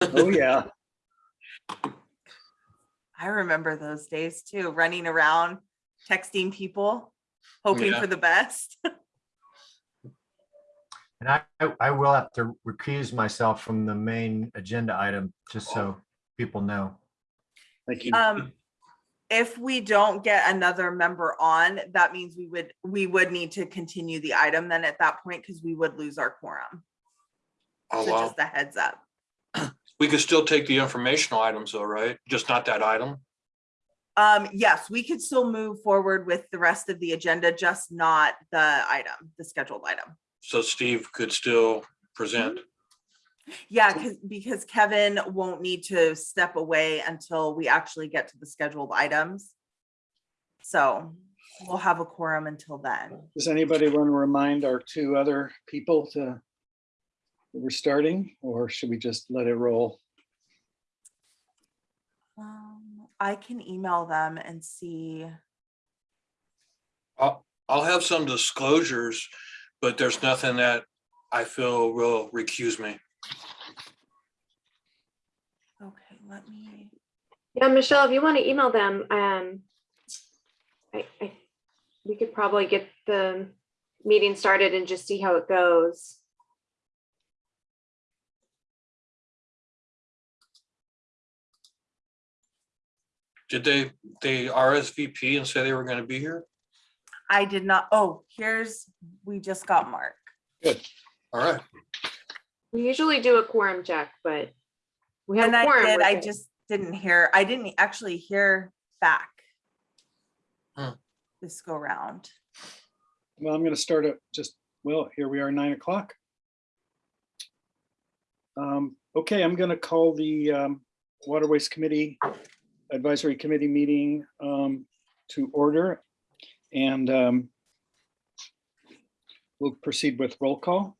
Oh, yeah. I remember those days too, running around, texting people, hoping Yeah. for the best. And I, I- I will have to recuse myself from the main agenda item, just so people know. Thank you. Um, if we don't get another member on, that means we would, we would need to continue the item then at that point, because we would lose our quorum. Oh, So wow. just a heads up. We could still take the informational items though, right? Just not that item? Um, yes, we could still move forward with the rest of the agenda, just not the item, the scheduled item. So Steve could still present. Yeah, because, because Kevin won't need to step away until we actually get to the scheduled items. So we'll have a quorum until then. Does anybody want to remind our two other people to that we're starting, or should we just let it roll? Um, I can email them and see. I'll, I'll have some disclosures, but there's nothing that I feel will recuse me. Okay, let me, Yeah, Michelle, if you want to email them, um, I, I, we could probably get the meeting started and just see how it goes. Did they, they RSVP and say they were gonna be here? I did not, oh, here's, we just got Mark. Good. All right, We usually do a quorum check, but we have And a I quorum. did, we're I good. just didn't hear, I didn't actually hear back. Hmm. This go round. Well, I'm going to start at just, well, here we are, nine o'clock. Um, Okay, I'm going to call the um, Waterways Committee Advisory Committee meeting um, to order. And um, we'll proceed with roll call.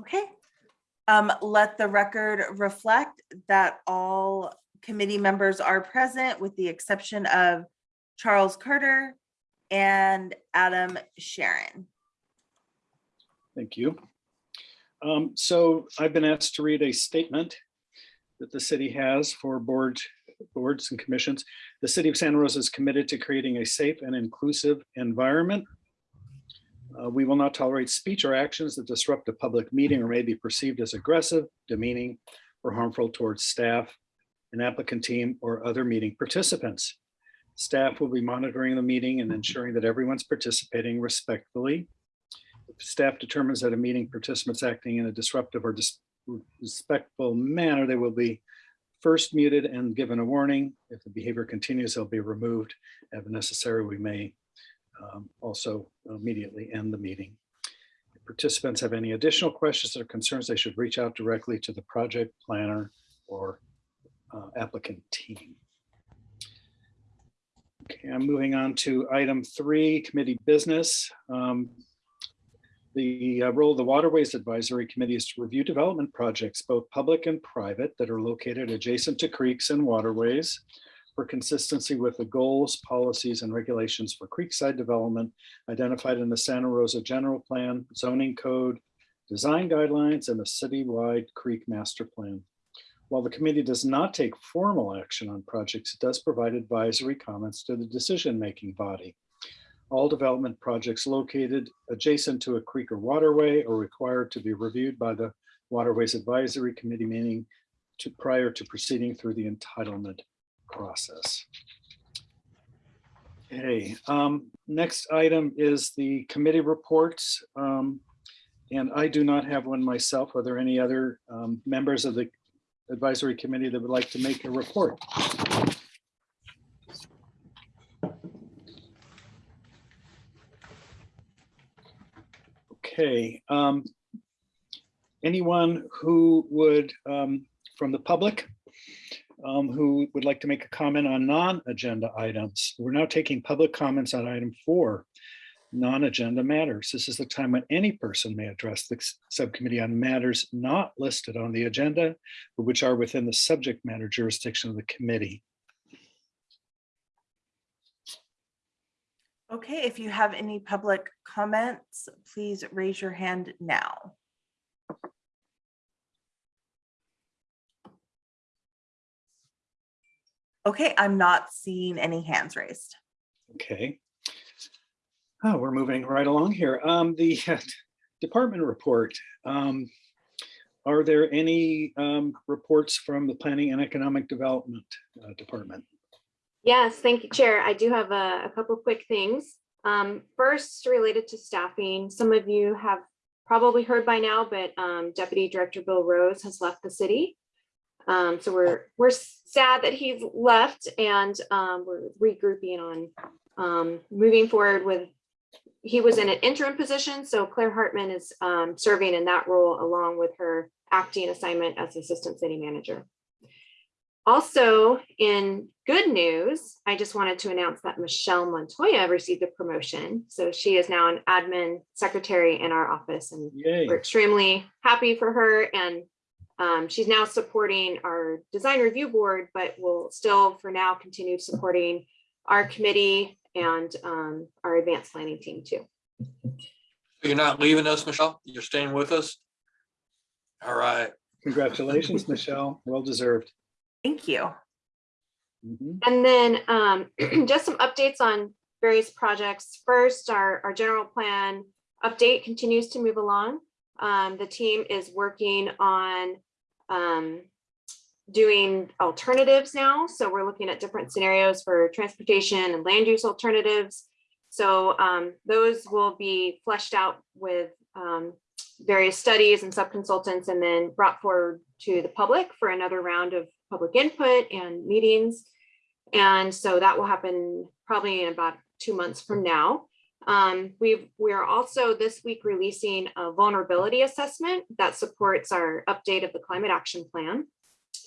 Okay. Um, let the record reflect that all committee members are present with the exception of Charles Carter and Adam Sharon. Thank you. Um, So I've been asked to read a statement that the city has for board, boards and commissions. The city of Santa Rosa is committed to creating a safe and inclusive environment. Uh, We will not tolerate speech or actions that disrupt a public meeting or may be perceived as aggressive, demeaning, or harmful towards staff, an applicant team, or other meeting participants. Staff will be monitoring the meeting and ensuring that everyone's participating respectfully if staff determines that a meeting participant's acting in a disruptive or disrespectful manner, they will be first muted and given a warning. If the behavior continues, they'll be removed. If necessary, we may um, also immediately end the meeting. If participants have any additional questions or concerns, they should reach out directly to the project planner or uh, applicant team. Okay, I'm moving on to item three, committee business. Um, the uh, role of the Waterways Advisory Committee is to review development projects, both public and private, that are located adjacent to creeks and waterways for consistency with the goals, policies, and regulations for creekside development identified in the Santa Rosa General Plan, zoning code, design guidelines, and the citywide creek master plan. While the committee does not take formal action on projects, it does provide advisory comments to the decision-making body. All development projects located adjacent to a creek or waterway are required to be reviewed by the Waterways Advisory Committee meeting to prior to proceeding through the entitlement process. Okay, um, next item is the committee reports. Um, and I do not have one myself. Are there any other um, members of the advisory committee that would like to make a report? Okay. um, Anyone who would, um, from the public, um, who would like to make a comment on non-agenda items? We're now taking public comments on item four, non-agenda matters. This is the time when any person may address the subcommittee on matters not listed on the agenda, but which are within the subject matter jurisdiction of the committee. Okay, if you have any public comments, please raise your hand now. Okay, I'm not seeing any hands raised. Okay. Oh, we're moving right along here. Um, the department report. Um, are there any um, reports from the Planning and Economic Development uh, Department? Yes, thank you, Chair. I do have a, a couple quick things. Um, first, related to staffing, some of you have probably heard by now, but um, Deputy Director Bill Rose has left the city. Um, so we're, we're sad that he's left and um, we're regrouping on um, moving forward with, he was in an interim position, so Clare Hartman is um, serving in that role along with her acting assignment as Assistant City Manager. Also, in good news, I just wanted to announce that Michelle Montoya received a promotion. So she is now an admin secretary in our office and Yay. we're extremely happy for her and um, she's now supporting our design review board, but will still for now continue supporting our committee and um, our advanced planning team too. You're not leaving us, Michelle? You're staying with us? All right. Congratulations, Michelle. Well deserved. Thank you. Mhm. And then um, just some updates on various projects. First, our, our general plan update continues to move along. Um, the team is working on um, doing alternatives now. So we're looking at different scenarios for transportation and land use alternatives. So um, those will be fleshed out with um, various studies and sub-consultants and then brought forward to the public for another round of public input and meetings. And so that will happen probably in about two months from now. Um, we've, we are also this week releasing a vulnerability assessment that supports our update of the climate action plan.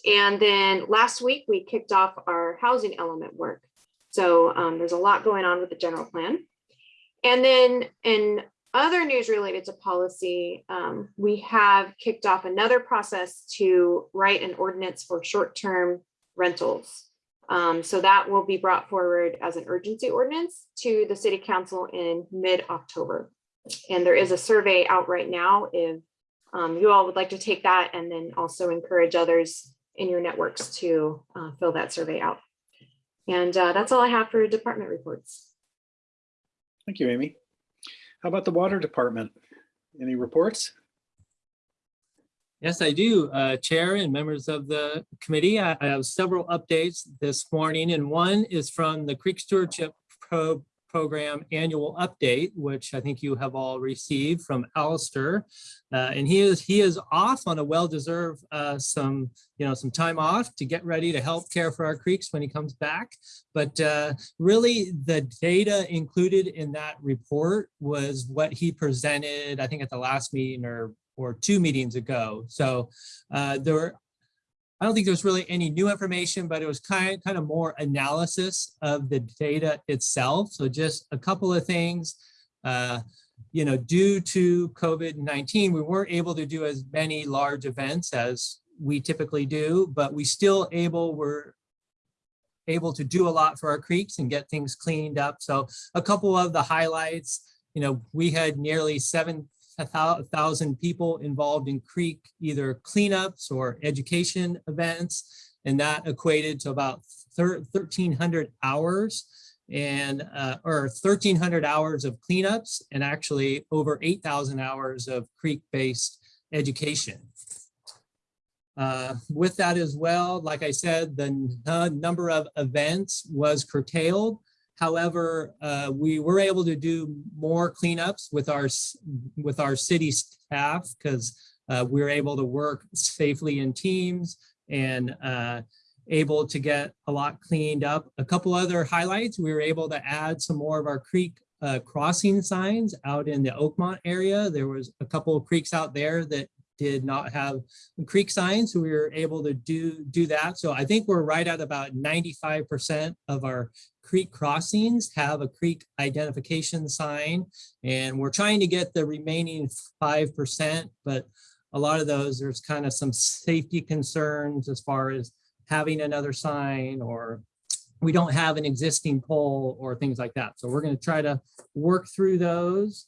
And then last week we kicked off our housing element work. So um, there's a lot going on with the general plan. And then in other news related to policy, um, we have kicked off another process to write an ordinance for short-term rentals. Um, so that will be brought forward as an urgency ordinance to the city council in mid-October. And there is a survey out right now if um, you all would like to take that and then also encourage others in your networks to uh, fill that survey out. And uh, that's all I have for department reports. Thank you, Amy. How about the Water Department? Any reports? Yes, I do, uh, Chair and members of the committee. I I have several updates this morning, and one is from the Creek Stewardship Pro Program Annual Update, which I think you have all received from Alistair. Uh, and he is he is off on a well-deserved uh, some you know some time off to get ready to help care for our creeks when he comes back. But uh, really, the data included in that report was what he presented, I think, at the last meeting or or two meetings ago. So uh, there were, I don't think there's really any new information, but it was kind, kind of more analysis of the data itself. So just a couple of things. Uh, you know, due to COVID-19, we weren't able to do as many large events as we typically do, but we still able, were able to do a lot for our creeks and get things cleaned up. So a couple of the highlights, you know, we had nearly seven a thousand people involved in creek, either cleanups or education events. And that equated to about 1300 hours and, uh, or 1300 hours of cleanups and actually over 8,000 hours of creek-based education. Uh, with that as well, like I said, the number of events was curtailed. However, uh, we were able to do more cleanups with our with our city staff because uh, we were able to work safely in teams and uh, able to get a lot cleaned up. A couple other highlights, we were able to add some more of our creek uh, crossing signs out in the Oakmont area. There was a couple of creeks out there that did not have creek signs, so we were able to do do that. So I think we're right at about 95% of our creek crossings have a creek identification sign. And we're trying to get the remaining 5%, but a lot of those, there's kind of some safety concerns as far as having another sign or we don't have an existing pole or things like that. So we're going to try to work through those.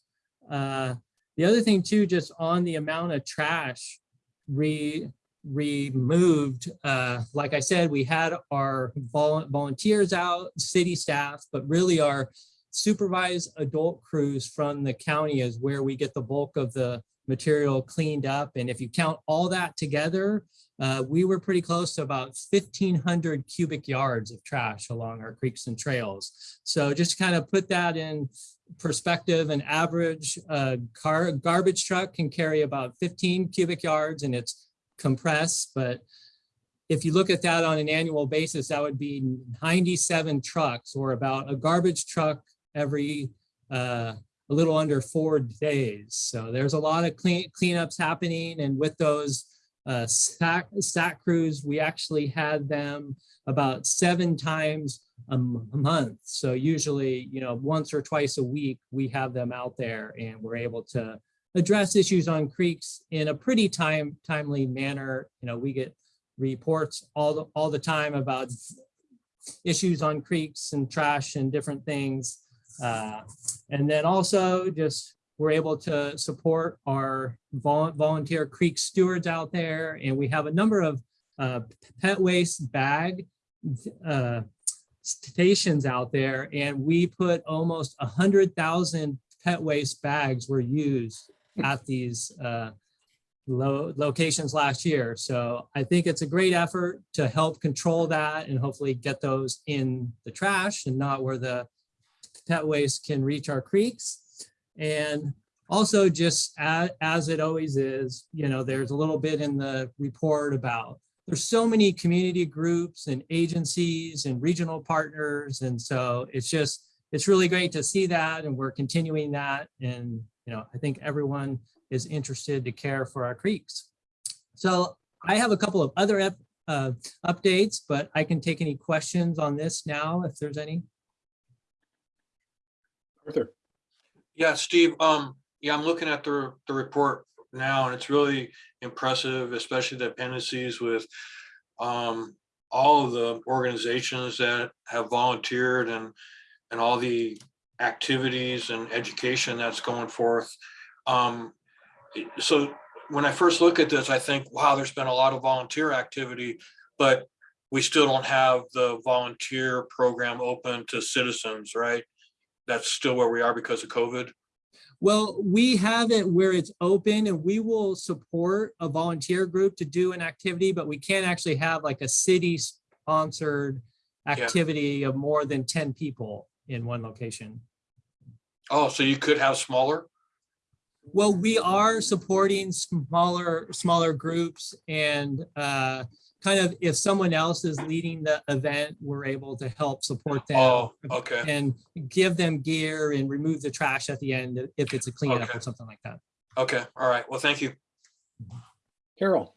Uh, the other thing too, just on the amount of trash, we removed, uh, like I said, we had our vol- volunteers out, city staff, but really our supervised adult crews from the county is where we get the bulk of the material cleaned up. And if you count all that together, uh, we were pretty close to about fifteen hundred cubic yards of trash along our creeks and trails. So just kind of put that in perspective, an average uh, car garbage truck can carry about fifteen cubic yards and it's compressed, but if you look at that on an annual basis, that would be 97 trucks or about a garbage truck every uh, a little under four days. So there's a lot of clean cleanups happening. And with those uh, SAC, crews, we actually had them about seven times a month. So usually, you know, once or twice a week, we have them out there and we're able to address issues on creeks in a pretty time timely manner. You know, we get reports all the all the time about issues on creeks and trash and different things. Uh, and then also just we're able to support our vol- volunteer creek stewards out there. And we have a number of uh, pet waste bag uh, stations out there. And we put almost a hundred thousand pet waste bags were used at these uh, lo- locations last year. So I think it's a great effort to help control that and hopefully get those in the trash and not where the pet waste can reach our creeks. And also just as, as it always is, you know, there's a little bit in the report about there's so many community groups and agencies and regional partners. And so it's just, it's really great to see that and we're continuing that. And, you know, I think everyone is interested to care for our creeks. So I have a couple of other uh, updates, but I can take any questions on this now if there's any. Arthur, Yeah, Steve, um, yeah, I'm looking at the, the report now and it's really impressive, especially the appendices with um, all of the organizations that have volunteered and, and all the activities and education that's going forth. Um, so when I first look at this, I think, wow, there's been a lot of volunteer activity, but we still don't have the volunteer program open to citizens, right? That's still where we are because of COVID. Well, we have it where it's open and we will support a volunteer group to do an activity, but we can't actually have like a city sponsored activity of more than 10 people in one location. Oh, so you could have smaller? Well, we are supporting smaller, smaller groups and uh, kind of if someone else is leading the event, we're able to help support them. Oh, okay, And give them gear and remove the trash at the end if it's a cleanup Okay. or something like that. okay, all right. Well, thank you. Carol,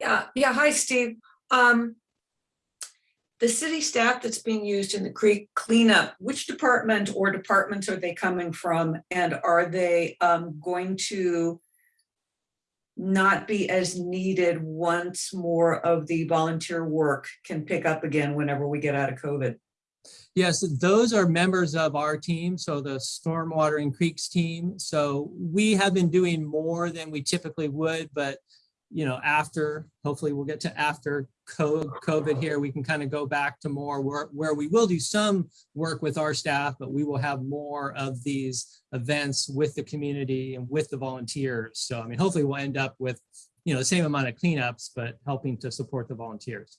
Yeah, yeah, hi, Steve. Um, the city staff that's being used in the creek cleanup, which department or departments are they coming from? And are they um going to not be as needed once more of the volunteer work can pick up again whenever we get out of COVID? Yes, those are members of our team, so the Stormwater and Creeks team. So we have been doing more than we typically would, but you know, after, hopefully we'll get to after COVID here, we can kind of go back to more work where we will do some work with our staff, but we will have more of these events with the community and with the volunteers. So I mean, hopefully we'll end up with, you know, the same amount of cleanups, but helping to support the volunteers.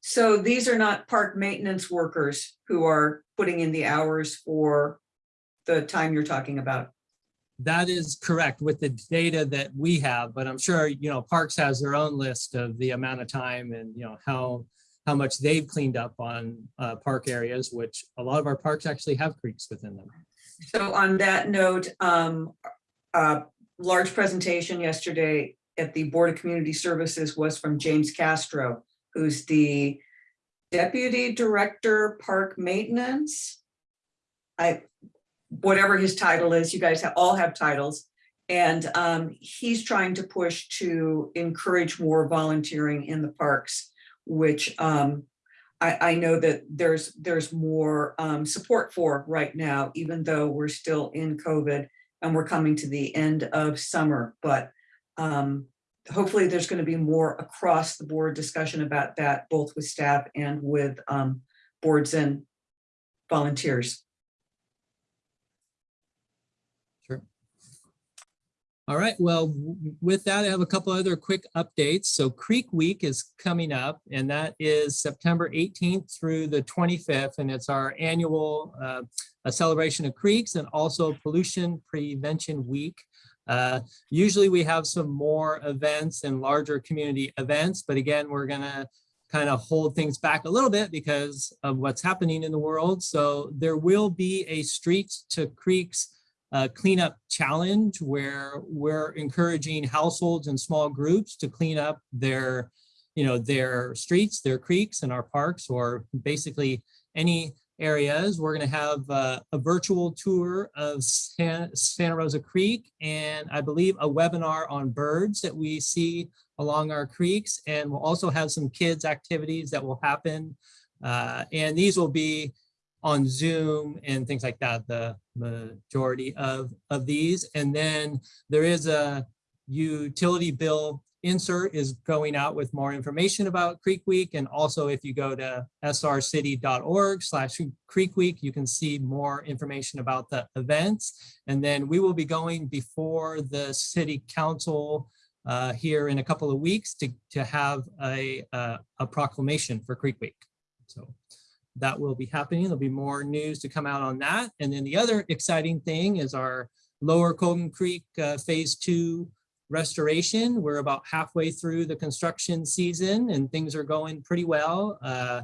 So these are not park maintenance workers who are putting in the hours for the time you're talking about? That is correct with the data that we have, but I'm sure, you know, Parks has their own list of the amount of time and, you know, how, how much they've cleaned up on uh, park areas, which a lot of our parks actually have creeks within them. So on that note, um, large presentation yesterday at the Board of Community Services was from James Castro, who's the Deputy Director Park Maintenance. I, whatever his title is, you guys have, all have titles. And um, he's trying to push to encourage more volunteering in the parks, which um, I, I know that there's, there's more um, support for right now, even though we're still in COVID and we're coming to the end of summer, but um, hopefully there's going to be more across the board discussion about that, both with staff and with um, boards and volunteers. All right, well, with that, I have a couple other quick updates. So Creek Week is coming up and that is September 18th through the 25th. And it's our annual uh, celebration of creeks and also Pollution Prevention Week. Uh, Usually we have some more events and larger community events, but again, we're gonna kind of hold things back a little bit because of what's happening in the world. So there will be a Streets to Creeks uh, cleanup challenge where we're encouraging households and small groups to clean up their, you know, their streets, their creeks and our parks, or basically any areas. We're going to have uh, a virtual tour of San- Santa Rosa Creek and I believe a webinar on birds that we see along our creeks. And we'll also have some kids activities that will happen. Uh, and these will be on Zoom and things like that, the majority of, of these. And then there is a utility bill insert is going out with more information about Creek Week. And also if you go to srcity.org slash Creek Week, you can see more information about the events. And then we will be going before the city council uh, here in a couple of weeks to, to have a, uh, a proclamation for Creek Week. So that will be happening. There'll be more news to come out on that. And then the other exciting thing is our Lower Colgan Creek uh, Phase Two restoration. We're about halfway through the construction season and things are going pretty well. Uh,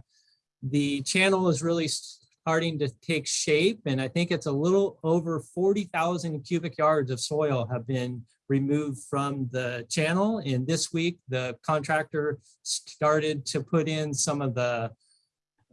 the channel is really starting to take shape and I think it's a little over 40,000 cubic yards of soil have been removed from the channel. And this week, the contractor started to put in some of the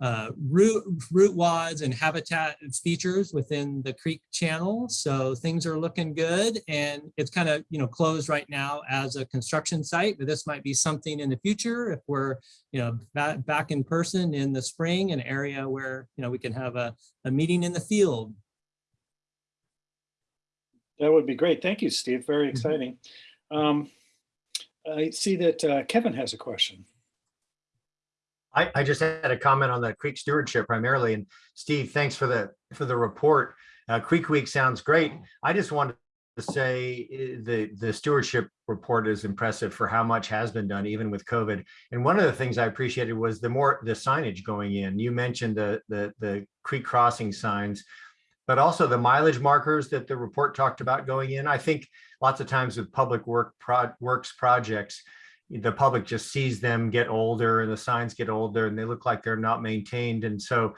uh, root, root wads and habitat features within the creek channel. So things are looking good and it's kind of, you know, closed right now as a construction site, but this might be something in the future if we're, you know, back, back in person in the spring, an area where, you know, we can have a, a meeting in the field. That would be great. Thank you, Steve. Very exciting. Um, I see that uh, Kevin has a question. I, I just had a comment on the creek stewardship primarily, and Steve, thanks for the, for the report. Uh, Creek Week sounds great. I just wanted to say eh, the, the stewardship report is impressive for how much has been done, even with COVID. And one of the things I appreciated was the more, the signage going in. You mentioned the, the, the creek crossing signs, but also the mileage markers that the report talked about going in. I think lots of times with public work pro, works projects, the public just sees them get older and the signs get older and they look like they're not maintained. And so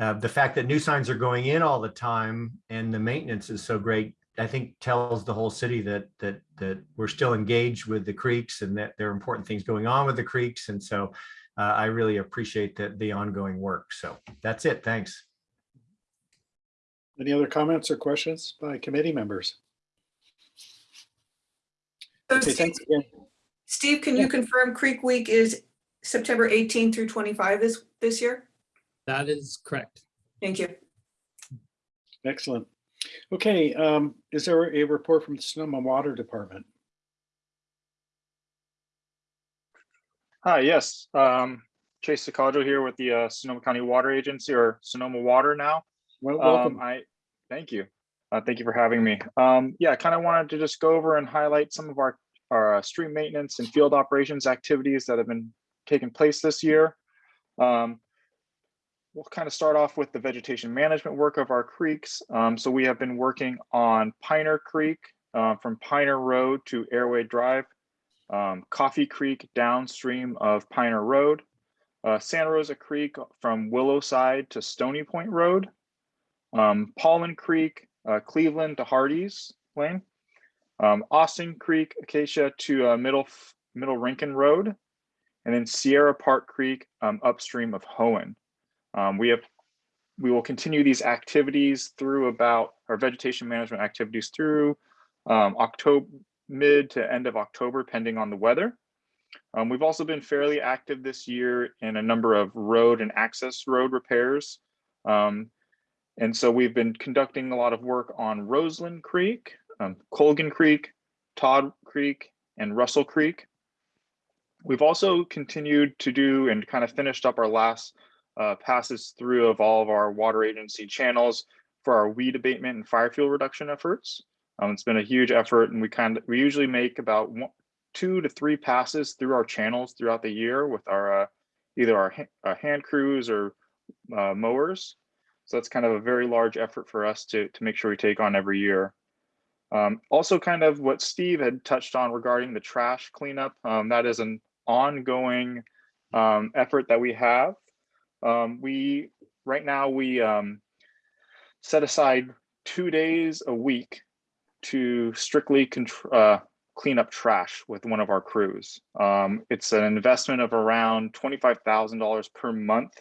uh, the fact that new signs are going in all the time and the maintenance is so great, I think tells the whole city that that that we're still engaged with the creeks and that there are important things going on with the creeks. And so uh, I really appreciate that the ongoing work. So that's it. Thanks. Any other comments or questions by committee members? Okay, thanks again. Steve, can you confirm Creek Week is September 18 through 25 this, this year? That is correct. Thank you. Excellent. Okay, um, is there a report from the Sonoma Water Department? Hi, yes. Um, Chase Sakajo here with the uh, Sonoma County Water Agency or Sonoma Water now. Well, Um, welcome. I, thank you. Uh, thank you for having me. Um, yeah, I kind of wanted to just go over and highlight some of our, our uh, stream maintenance and field operations activities that have been taking place this year. Um, we'll kind of start off with the vegetation management work of our creeks. Um, so we have been working on Piner Creek uh, from Piner Road to Airway Drive, um, Coffee Creek downstream of Piner Road, uh, Santa Rosa Creek from Willowside to Stony Point Road, um, Paulin Creek, uh, Cleveland to Hardies Lane, um, Austin Creek, Acacia to uh, Middle Middle Rincon Road, and then Sierra Park Creek um, upstream of Hoen. Um, we have we will continue these activities through about our vegetation management activities through um, October mid to end of October, pending on the weather. Um, we've also been fairly active this year in a number of road and access road repairs. Um, and so we've been conducting a lot of work on Roseland Creek, um, Colgan Creek, Todd Creek, and Russell Creek. We've also continued to do and kind of finished up our last uh, passes through of all of our water agency channels for our weed abatement and fire fuel reduction efforts. Um, it's been a huge effort and we kind of, we usually make about one, two to three passes through our channels throughout the year with our, uh, either our ha- uh, hand crews or uh, mowers. So that's kind of a very large effort for us to, to make sure we take on every year. Um, also kind of what Steve had touched on regarding the trash cleanup. Um, that is an ongoing um, effort that we have. Um, we, right now, we um, set aside two days a week to strictly uh, clean up trash with one of our crews. Um, it's an investment of around $25,000 per month.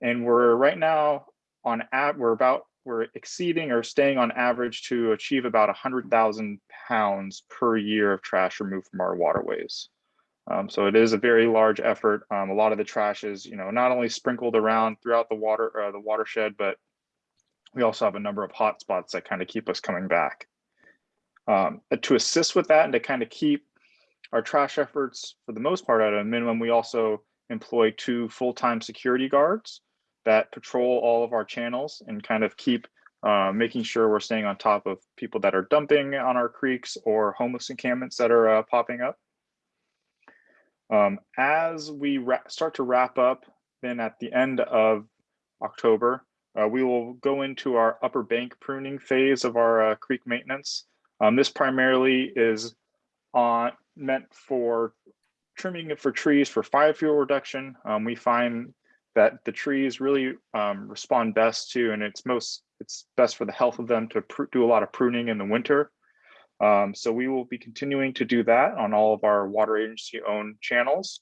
And we're right now on at, we're about, we're exceeding or staying on average to achieve about 100,000 pounds per year of trash removed from our waterways. Um, so it is a very large effort. Um, a lot of the trash is, you know, not only sprinkled around throughout the water, uh, the watershed, but we also have a number of hot spots that kind of keep us coming back. Um, to assist with that and to kind of keep our trash efforts for the most part at a minimum, we also employ two full-time security guards that patrol all of our channels and kind of keep uh, making sure we're staying on top of people that are dumping on our creeks or homeless encampments that are uh, popping up. Um, as we start to wrap up, then at the end of October, uh, we will go into our upper bank pruning phase of our uh, creek maintenance. Um, this primarily is on meant for trimming it for trees for fire fuel reduction. Um, we find that the trees really um, respond best to, and it's most it's best for the health of them to do a lot of pruning in the winter. Um, so we will be continuing to do that on all of our water agency owned channels.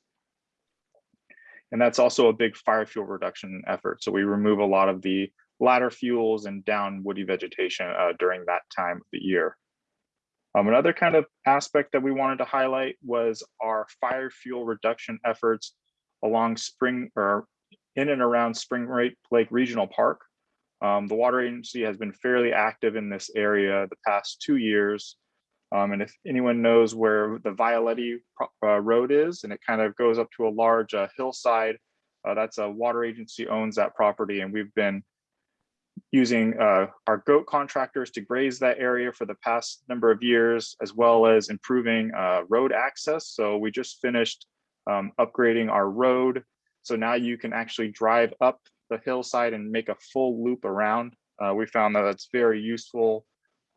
And that's also a big fire fuel reduction effort. So we remove a lot of the ladder fuels and down woody vegetation uh, during that time of the year. Um, another kind of aspect that we wanted to highlight was our fire fuel reduction efforts along spring or in and around Spring Lake Regional Park. Um, the water agency has been fairly active in this area the past two years. Um, and if anyone knows where the Violetti uh, Road is, and it kind of goes up to a large uh, hillside, uh, that's a water agency owns that property. And we've been using uh, our goat contractors to graze that area for the past number of years, as well as improving uh, road access. So we just finished um, upgrading our road. So now you can actually drive up the hillside and make a full loop around. Uh, we found that that's very useful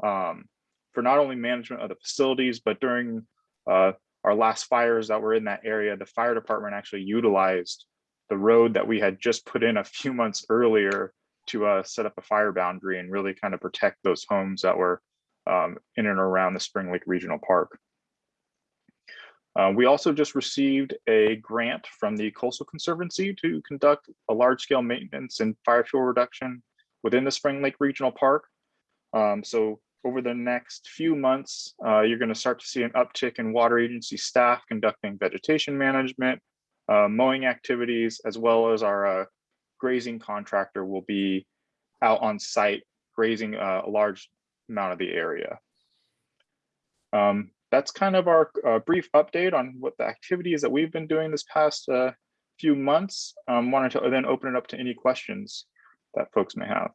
um, for not only management of the facilities, but during uh, our last fires that were in that area, the fire department actually utilized the road that we had just put in a few months earlier to uh, set up a fire boundary and really kind of protect those homes that were um, in and around the Spring Lake Regional Park. Uh, we also just received a grant from the Coastal Conservancy to conduct a large scale maintenance and fire fuel reduction within the Spring Lake Regional Park. Um, so over the next few months, uh, you're going to start to see an uptick in water agency staff conducting vegetation management, uh, mowing activities, as well as our uh, grazing contractor will be out on site grazing uh, a large amount of the area. Um, that's kind of our uh, brief update on what the activities that we've been doing this past uh, few months. Um, wanted to then open it up to any questions that folks may have.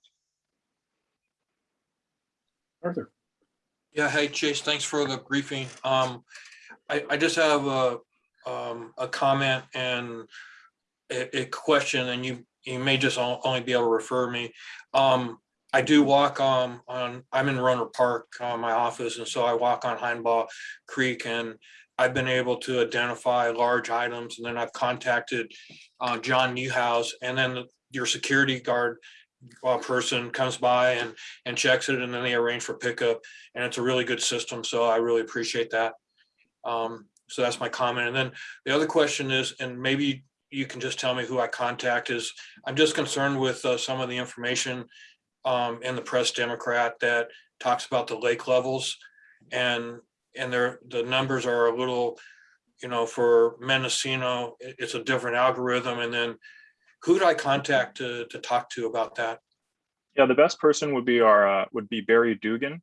Arthur. Yeah, hey Chase, thanks for the briefing. Um, I, I just have a, um, a comment and a, a question and you, you may just only be able to refer me. Um, I do walk um, on, I'm in Rohnert Park, uh, my office, and so I walk on Hinebaugh Creek and I've been able to identify large items and then I've contacted uh, John Newhouse and then your security guard uh, person comes by and, and checks it and then they arrange for pickup and it's a really good system. So I really appreciate that. Um, so that's my comment. And then the other question is, and maybe you can just tell me who I contact is, I'm just concerned with uh, some of the information um, in the Press Democrat that talks about the lake levels and, and there, the numbers are a little, you know, for Mendocino, it's a different algorithm. And then who do I contact to, to talk to about that? Yeah, the best person would be our uh, would be Barry Dugan.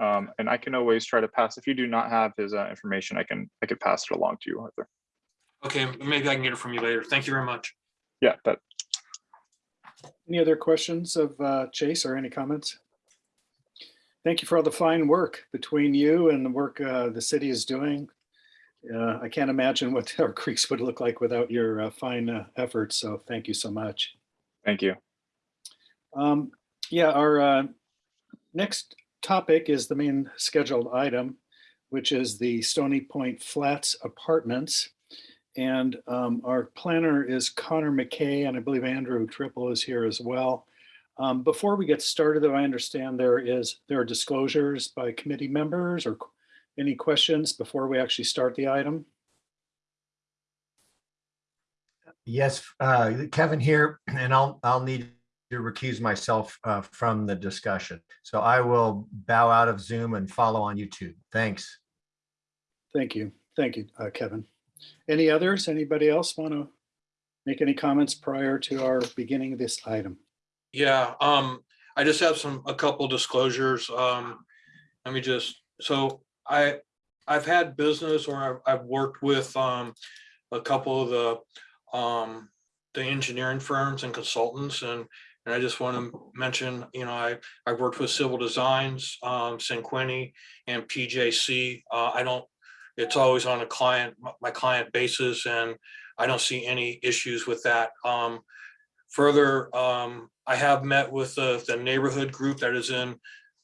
Um, and I can always try to pass, if you do not have his uh, information, I can, I could pass it along to you, Arthur. Okay, maybe I can get it from you later. Thank you very much. Yeah, that, Any other questions of uh, Chase or any comments? Thank you for all the fine work between you and the work uh, the city is doing. Uh, I can't imagine what our creeks would look like without your uh, fine uh, efforts, so thank you so much. thank you. Um, Yeah, our uh, next topic is the main scheduled item, which is the Stony Point Flats Apartments. And um, our planner is Connor McKay, and I believe Andrew Triple is here as well. Um, Before we get started, though, I understand there is, there are disclosures by committee members or any questions before we actually start the item? Yes, uh, Kevin here, and I'll, I'll need to recuse myself uh, from the discussion. So I will bow out of Zoom and follow on YouTube. Thanks. Thank you. Thank you, uh, Kevin. Any others? Anybody else want to make any comments prior to our beginning of this item? Yeah, um, I just have some, a couple disclosures. Um, let me just, so I, I've had business or I've, I've worked with, um, a couple of the, um, the engineering firms and consultants and, and I just want to mention, you know, I, I've worked with Civil Designs, um, and PJC. Uh, I don't, it's always on a client, my client basis and I don't see any issues with that. Um, Further, um, I have met with the, the neighborhood group that is in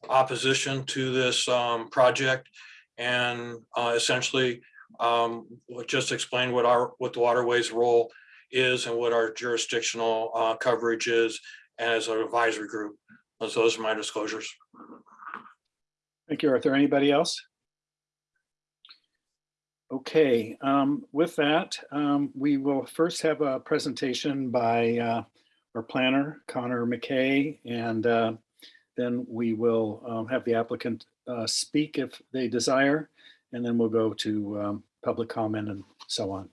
opposition to this, um, project. And, uh, essentially, um, just explain what our, what the waterways role is and what our jurisdictional, uh, coverage is as an advisory group. Those those are my disclosures. Thank you, Arthur. Anybody else? Okay, um, with that, um, we will first have a presentation by uh, our planner, Connor McKay, and uh, then we will um, have the applicant uh, speak if they desire, and then we'll go to um, public comment and so on.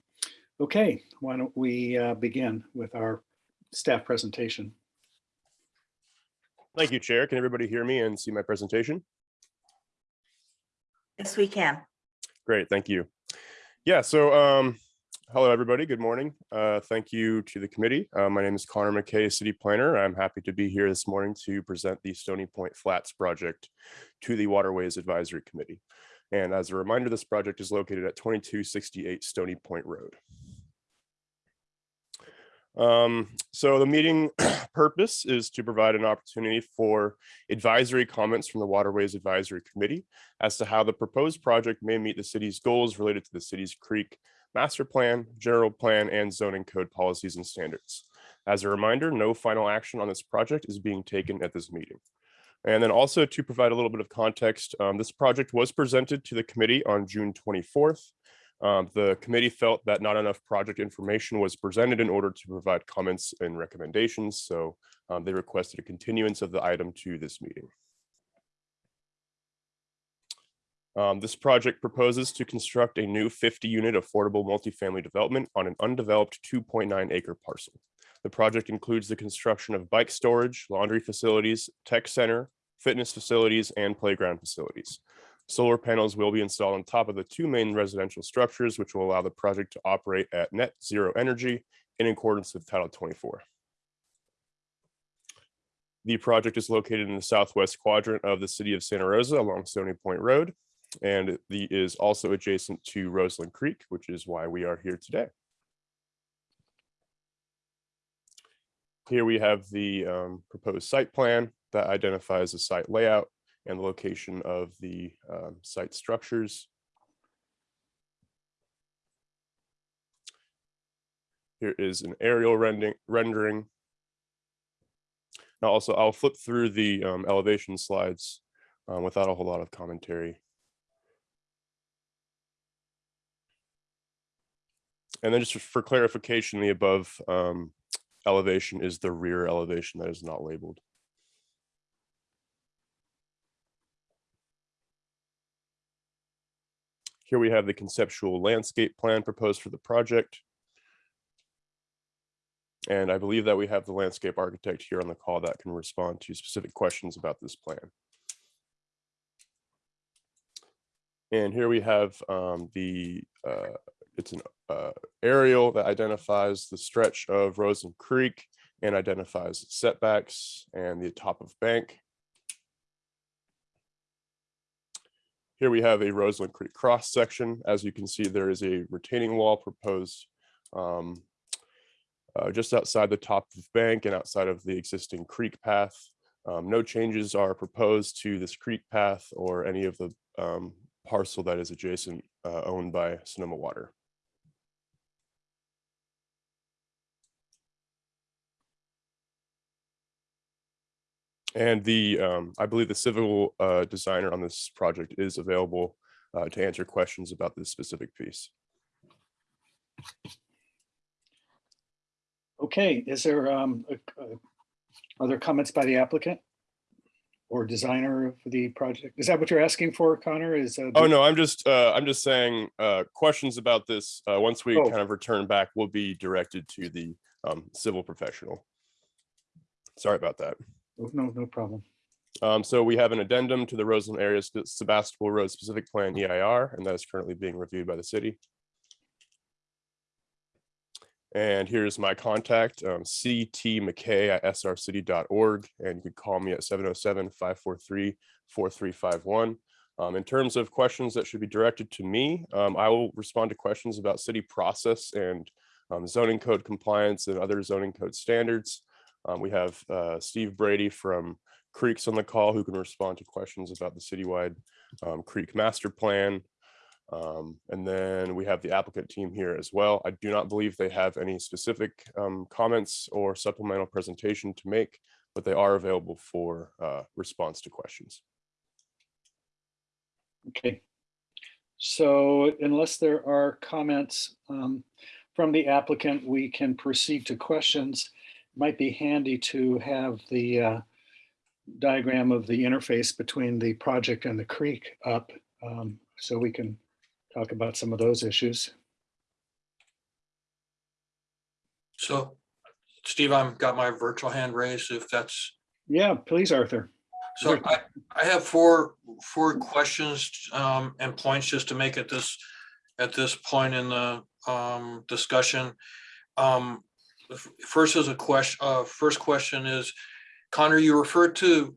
Okay, why don't we uh, begin with our staff presentation? Thank you, Chair. Can everybody hear me and see my presentation? Yes, we can. Great, thank you. Yeah, so um, hello, everybody. Good morning. Uh, thank you to the committee. Uh, my name is Connor McKay, City Planner. I'm happy to be here this morning to present the Stony Point Flats project to the Waterways Advisory Committee. And as a reminder, this project is located at 2268 Stony Point Road. Um, so the meeting purpose is to provide an opportunity for advisory comments from the Waterways Advisory Committee as to how the proposed project may meet the city's goals related to the city's creek master plan, general plan, and zoning code policies and standards. As a reminder, no final action on this project is being taken at this meeting. And then also to provide a little bit of context, um, this project was presented to the committee on June 24th. Um, the committee felt that not enough project information was presented in order to provide comments and recommendations. So um, they requested a continuance of the item to this meeting. Um, this project proposes to construct a new 50 unit affordable multifamily development on an undeveloped 2.9 acre parcel. The project includes the construction of bike storage, laundry facilities, tech center, fitness facilities, and playground facilities. Solar panels will be installed on top of the two main residential structures, which will allow the project to operate at net zero energy in accordance with Title 24. The project is located in the southwest quadrant of the city of Santa Rosa along Stony Point Road, and the is also adjacent to Roseland Creek, which is why we are here today. Here we have the um, proposed site plan that identifies the site layout and the location of the um, site structures. Here is an aerial rendering. rendering. Now also, I'll flip through the um, elevation slides uh, without a whole lot of commentary. And then just for clarification, the above um, elevation is the rear elevation that is not labeled. Here we have the conceptual landscape plan proposed for the project. And I believe that we have the landscape architect here on the call that can respond to specific questions about this plan. And here we have um, the, uh, it's an uh, aerial that identifies the stretch of Rosen Creek and identifies setbacks and the top of bank. Here we have a Roseland Creek cross section. As you can see, there is a retaining wall proposed um, uh, just outside the top of the bank and outside of the existing creek path. Um, no changes are proposed to this creek path or any of the um, parcel that is adjacent uh, owned by Sonoma Water. And the, um, I believe the civil uh, designer on this project is available uh, to answer questions about this specific piece. Okay, is there um, a- a- other comments by the applicant? Or designer for the project? Is that what you're asking for, Connor? Is? uh, Oh, no, I'm just, uh, I'm just saying, uh, questions about this, uh, once we Oh. kind of return back, will be directed to the, um, civil professional. Sorry about that. Oh, No, no problem. Um, so we have an addendum to the Roseland Area Sebastopol Road Specific Plan EIR, and that is currently being reviewed by the city. And here's my contact, um, CT McKay at srcity.org, and you can call me at 707-543-4351. Um, in terms of questions that should be directed to me, um, I will respond to questions about city process and um, zoning code compliance and other zoning code standards. Um, we have uh, Steve Brady from Creeks on the call who can respond to questions about the citywide um, Creek Master Plan. Um, and then we have the applicant team here as well. I do not believe they have any specific um, comments or supplemental presentation to make, but they are available for uh, response to questions. Okay. So unless there are comments um, from the applicant, we can proceed to questions. Might be handy to have the uh, diagram of the interface between the project and the creek up um, so we can talk about some of those issues. So Steve, I've got my virtual hand raised if that's, Yeah, please, Arthur. so I, I have four, four questions um, and points just to make at this, at this point in the um, discussion. Um, the First is a question, uh, first question is, Connor, you referred to,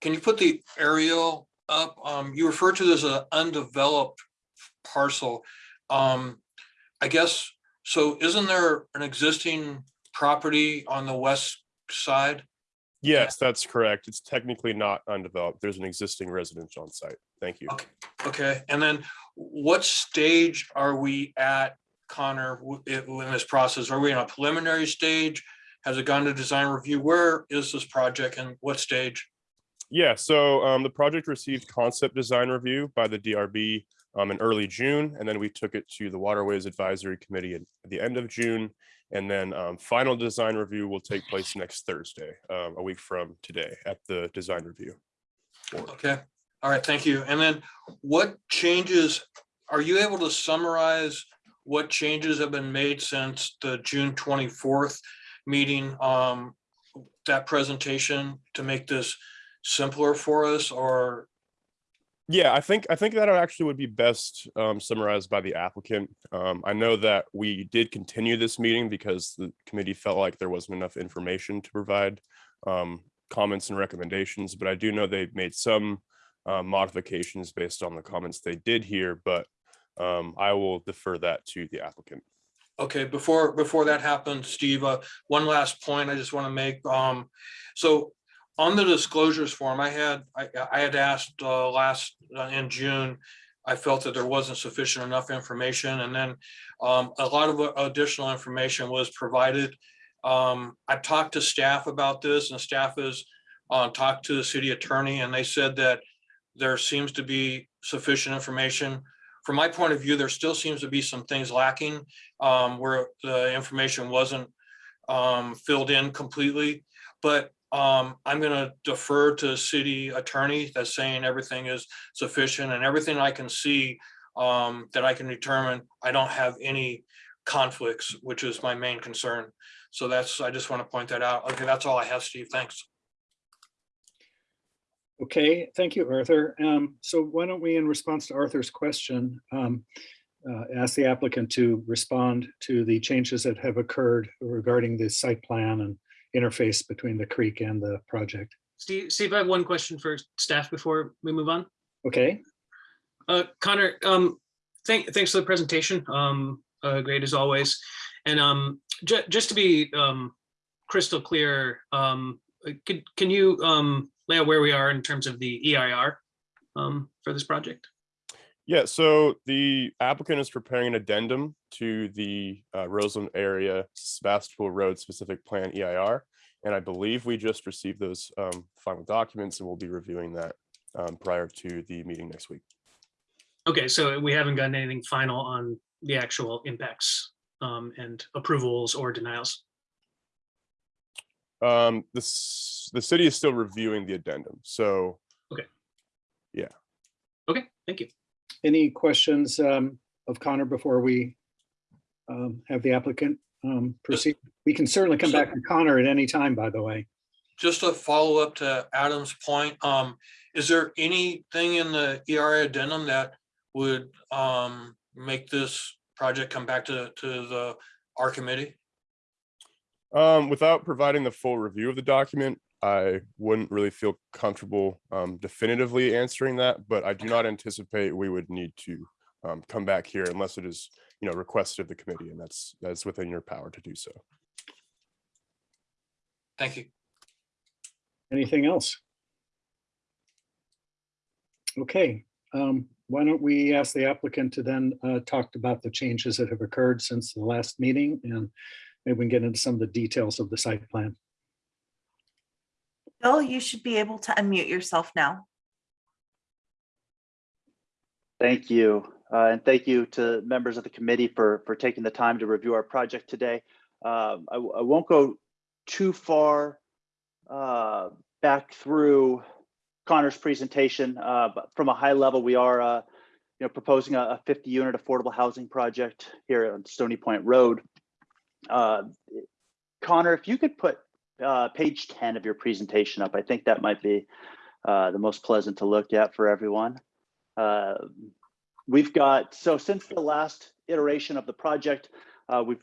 can you put the aerial up? Um, You referred to this as an undeveloped parcel. Um, I guess, so isn't there an existing property on the west side? Yes, that's correct. It's technically not undeveloped. There's an existing residence on site. Thank you. Okay, okay, and then what stage are we at, Connor, in this process? Are we in a preliminary stage? Has it gone to design review? Where is this project and what stage? Yeah, so um, the project received concept design review by the DRB um, in early June, and then we took it to the Waterways Advisory Committee at the end of June. And then um, final design review will take place next Thursday, um, a week from today at the design review. board. Okay, all right, thank you. And then what changes, are you able to summarize what changes have been made since the June twenty-fourth meeting? Um, that presentation to make this simpler for us or, Yeah, I think, I think that actually would be best um, summarized by the applicant. Um, I know that we did continue this meeting because the committee felt like there wasn't enough information to provide um, comments and recommendations, but I do know they made some uh, modifications based on the comments they did hear, but um, I will defer that to the applicant. Okay, before, before that happens, Steve, uh, one last point I just want to make. Um, so on the disclosures form, I had, I, I had asked, uh, last, uh, in June, I felt that there wasn't sufficient enough information and then, um, a lot of additional information was provided. Um, I've talked to staff about this and staff has, uh, talked to the city attorney and they said that there seems to be sufficient information. From my point of view, there still seems to be some things lacking um, where the information wasn't um, filled in completely. But um, I'm gonna defer to city attorney that's saying everything is sufficient and everything I can see um, that I can determine, I don't have any conflicts, which is my main concern. So that's, I just want to point that out. Okay, that's all I have, Steve. Thanks. Okay, thank you, Arthur. Um, So why don't we, in response to Arthur's question, um, uh, ask the applicant to respond to the changes that have occurred regarding the site plan and interface between the creek and the project. Steve, Steve, I have one question for staff before we move on. Okay, Uh, Connor, um, thank, thanks for the presentation. Um, uh, great as always. And, um, ju- just to be, um, crystal clear, um, uh, could, can you, um, lay out where we are in terms of the EIR, um, for this project? Yeah, so the applicant is preparing an addendum to the uh, Roseland area Sebastopol Road specific plan EIR. And I believe we just received those um, final documents and we'll be reviewing that um, prior to the meeting next week. Okay, so we haven't gotten anything final on the actual impacts, um, and approvals or denials. Um, this, the city is still reviewing the addendum, so Okay, Yeah. Okay, thank you. any questions um, of Connor before we um, have the applicant um, proceed? We can certainly come back to Connor at any time, by the way. Just a follow up to Adam's point, um, is there anything in the EIR addendum that would, um, make this project come back to, to the, our committee? Um, without providing the full review of the document, I wouldn't really feel comfortable um, definitively answering that, but I do not anticipate we would need to um, come back here unless it is, you know, requested of the committee, and that's, that's within your power to do so. Thank you. Anything else? Okay, um, why don't we ask the applicant to then uh, talk about the changes that have occurred since the last meeting and maybe we can get into some of the details of the site plan. Bill, you should be able to unmute yourself now. Thank you. Uh, And thank you to members of the committee for, for taking the time to review our project today. Um, I, w- I won't go too far uh, back through Connor's presentation, uh, but from a high level, we are, uh, you know, proposing a a 50 unit affordable housing project here on Stony Point Road. Uh, Connor, if you could put uh, page 10 of your presentation up, I think that might be uh, the most pleasant to look at for everyone. Uh, We've got, so since the last iteration of the project, uh, we've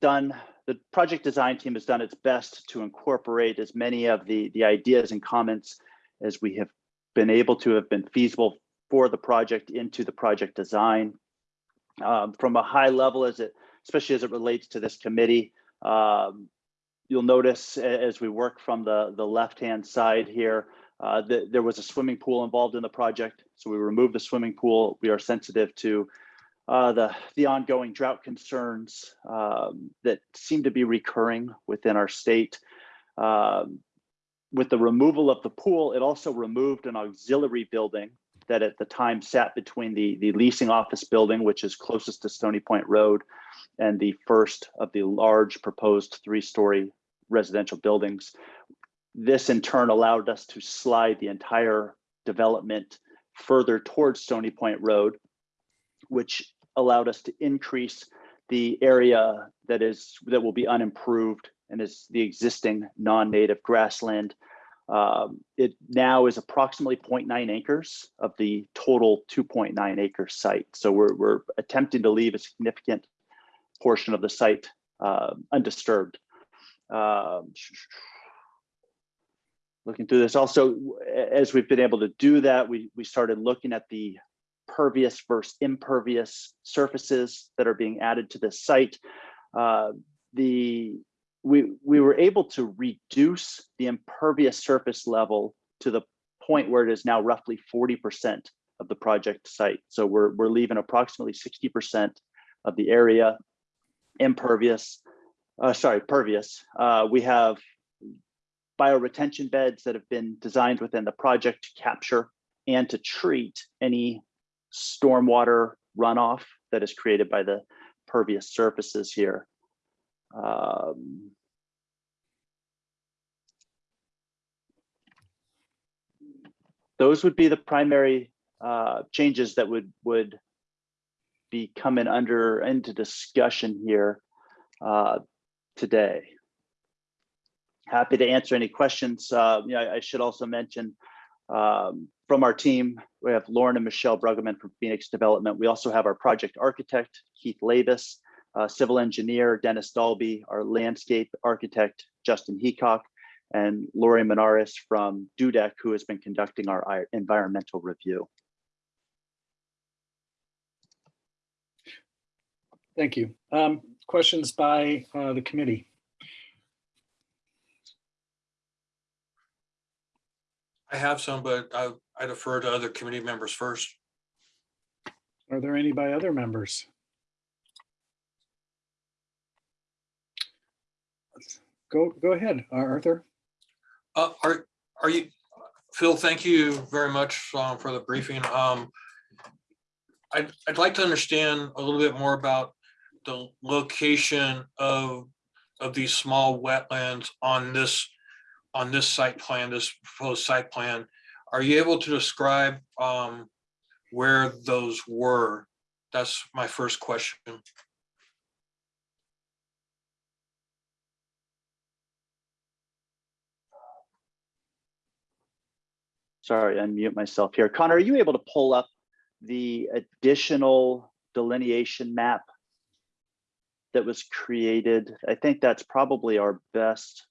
done, the project design team has done its best to incorporate as many of the, the ideas and comments as we have been able to have been feasible for the project into the project design. Um, From a high level as it, especially as it relates to this committee, um, you'll notice as we work from the, the left-hand side here, uh, that there was a swimming pool involved in the project, so we removed the swimming pool. We are sensitive to uh, the the ongoing drought concerns um, that seem to be recurring within our state. Um, with the removal of the pool, it also removed an auxiliary building that at the time sat between the the leasing office building, which is closest to Stony Point Road, and the first of the large proposed three-story residential buildings this in turn allowed us to slide the entire development further towards Stony Point Road, which allowed us to increase the area that is, that will be unimproved and is the existing non-native grassland. Um, It now is approximately 0.9 acres of the total 2.9 acre site. So we're, we're attempting to leave a significant portion of the site uh, undisturbed. Um, looking through this also as we've been able to do that we we started looking at the pervious versus impervious surfaces that are being added to this site uh, the we we were able to reduce the impervious surface level to the point where it is now roughly 40% of the project site so we're we're leaving approximately 60% of the area impervious uh, sorry pervious uh, we have bioretention beds that have been designed within the project to capture and to treat any stormwater runoff that is created by the pervious surfaces here. Um, Those would be the primary uh, changes that would would be coming under into discussion here uh, today happy to answer any questions. Uh, you know, I, I should also mention Um, From our team, we have Lauren and Michelle Bruggeman from Phoenix Development. We also have our project architect, Keith Labus, uh, civil engineer, Dennis Dalby, our landscape architect, Justin Heacock, and Lori Menaris from Dudek, who has been conducting our environmental review. Thank you. Um, Questions by uh, the committee? I have some, but I, I defer to other committee members first. Are there any by other members? Go, go ahead, uh, Arthur. Uh, are, are you, Phil, thank you very much um, for the briefing. Um, I'd, I'd like to understand a little bit more about the location of, of these small wetlands on this, on this site plan, this proposed site plan. Are you able to describe um, where those were? That's my first question. Sorry, unmute myself here. Connor, are you able to pull up the additional delineation map that was created? I think that's probably our best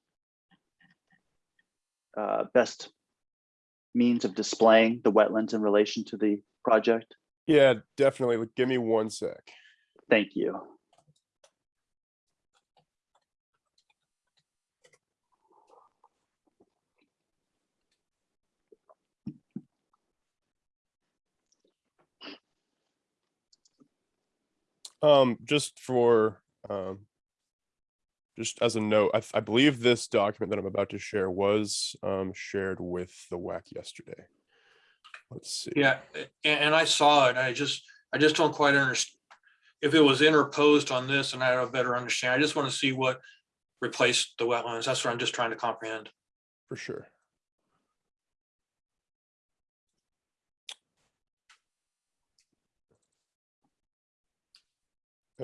uh, best means of displaying the wetlands in relation to the project. Yeah, definitely. Give me one sec. Thank you. Um, just for, um, just as a note, I, I believe this document that I'm about to share was, um, shared with the WAC yesterday. Let's see. Yeah, a- and, I saw it. I just, I just don't quite understand. If it was interposed on this and I have a better understanding, I just want to see what replaced the wetlands. That's what I'm just trying to comprehend. For sure.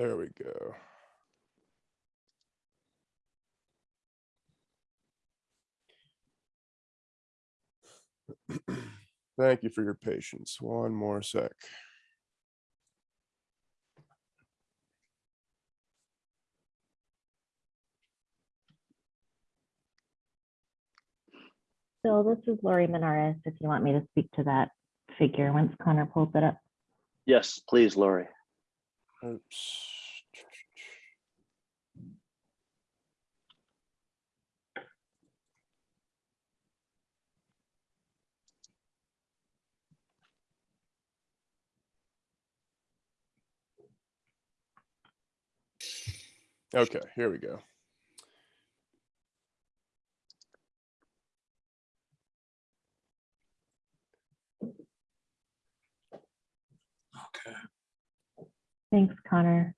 There we go. Thank you for your patience. One more sec. So this is Lori Menares, if you want me to speak to that figure once Connor pulls it up. Yes, please, Lori. Oops. Okay, here we go. Thanks, Connor.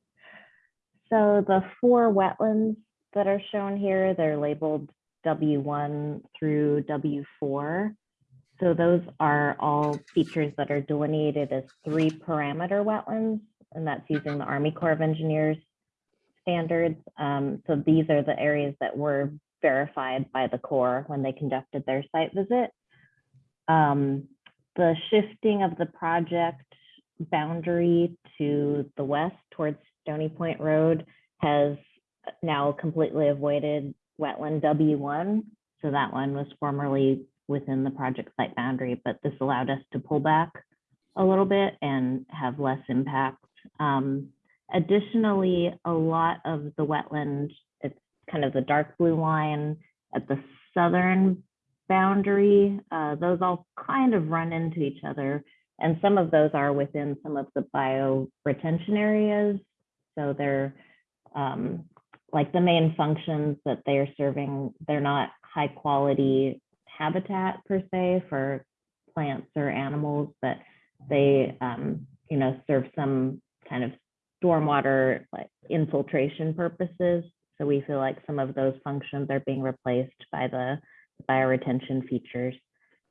So the four wetlands that are shown here, they're labeled W1 through W4. So those are all features that are delineated as three parameter wetlands, and that's using the Army Corps of Engineers standards. Um, so these are the areas that were verified by the Corps when they conducted their site visit. Um, the shifting of the project boundary to the west towards Stony Point Road has now completely avoided wetland W1. So that one was formerly within the project site boundary, but this allowed us to pull back a little bit and have less impact. Um, additionally, a lot of the wetland, it's kind of the dark blue line at the southern boundary. Uh, those all kind of run into each other. And some of those are within some of the bio retention areas. So they're um, like the main functions that they're serving, they're not high quality habitat per se for plants or animals, but they, um, you know, serve some kind of stormwater like infiltration purposes. So we feel like some of those functions are being replaced by the bioretention features.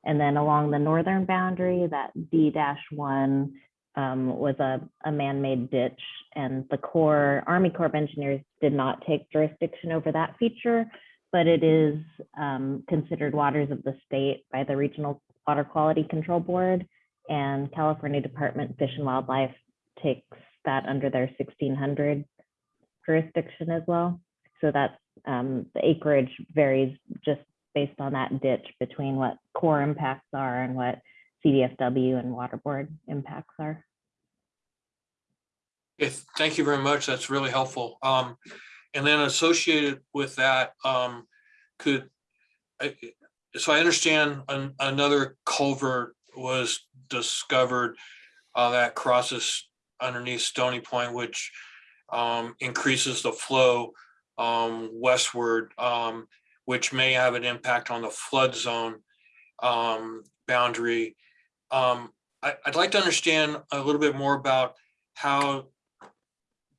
And then along the northern boundary, that D-1 um, was a, a man-made ditch and the Corps, Army Corps of Engineers did not take jurisdiction over that feature, but it is um, considered waters of the state by the Regional Water Quality Control Board, and California Department of Fish and Wildlife takes that under their 1600 jurisdiction as well. So that's um, the acreage varies just based on that ditch between what Corps impacts are and what CDFW and water board impacts are. If, thank you very much. That's really helpful. Um, and then associated with that, um, could, I, so I understand an, another culvert was discovered uh, that crosses underneath Stony Point, which um, increases the flow um, westward, um, which may have an impact on the flood zone um, boundary. Um, I, I'd like to understand a little bit more about how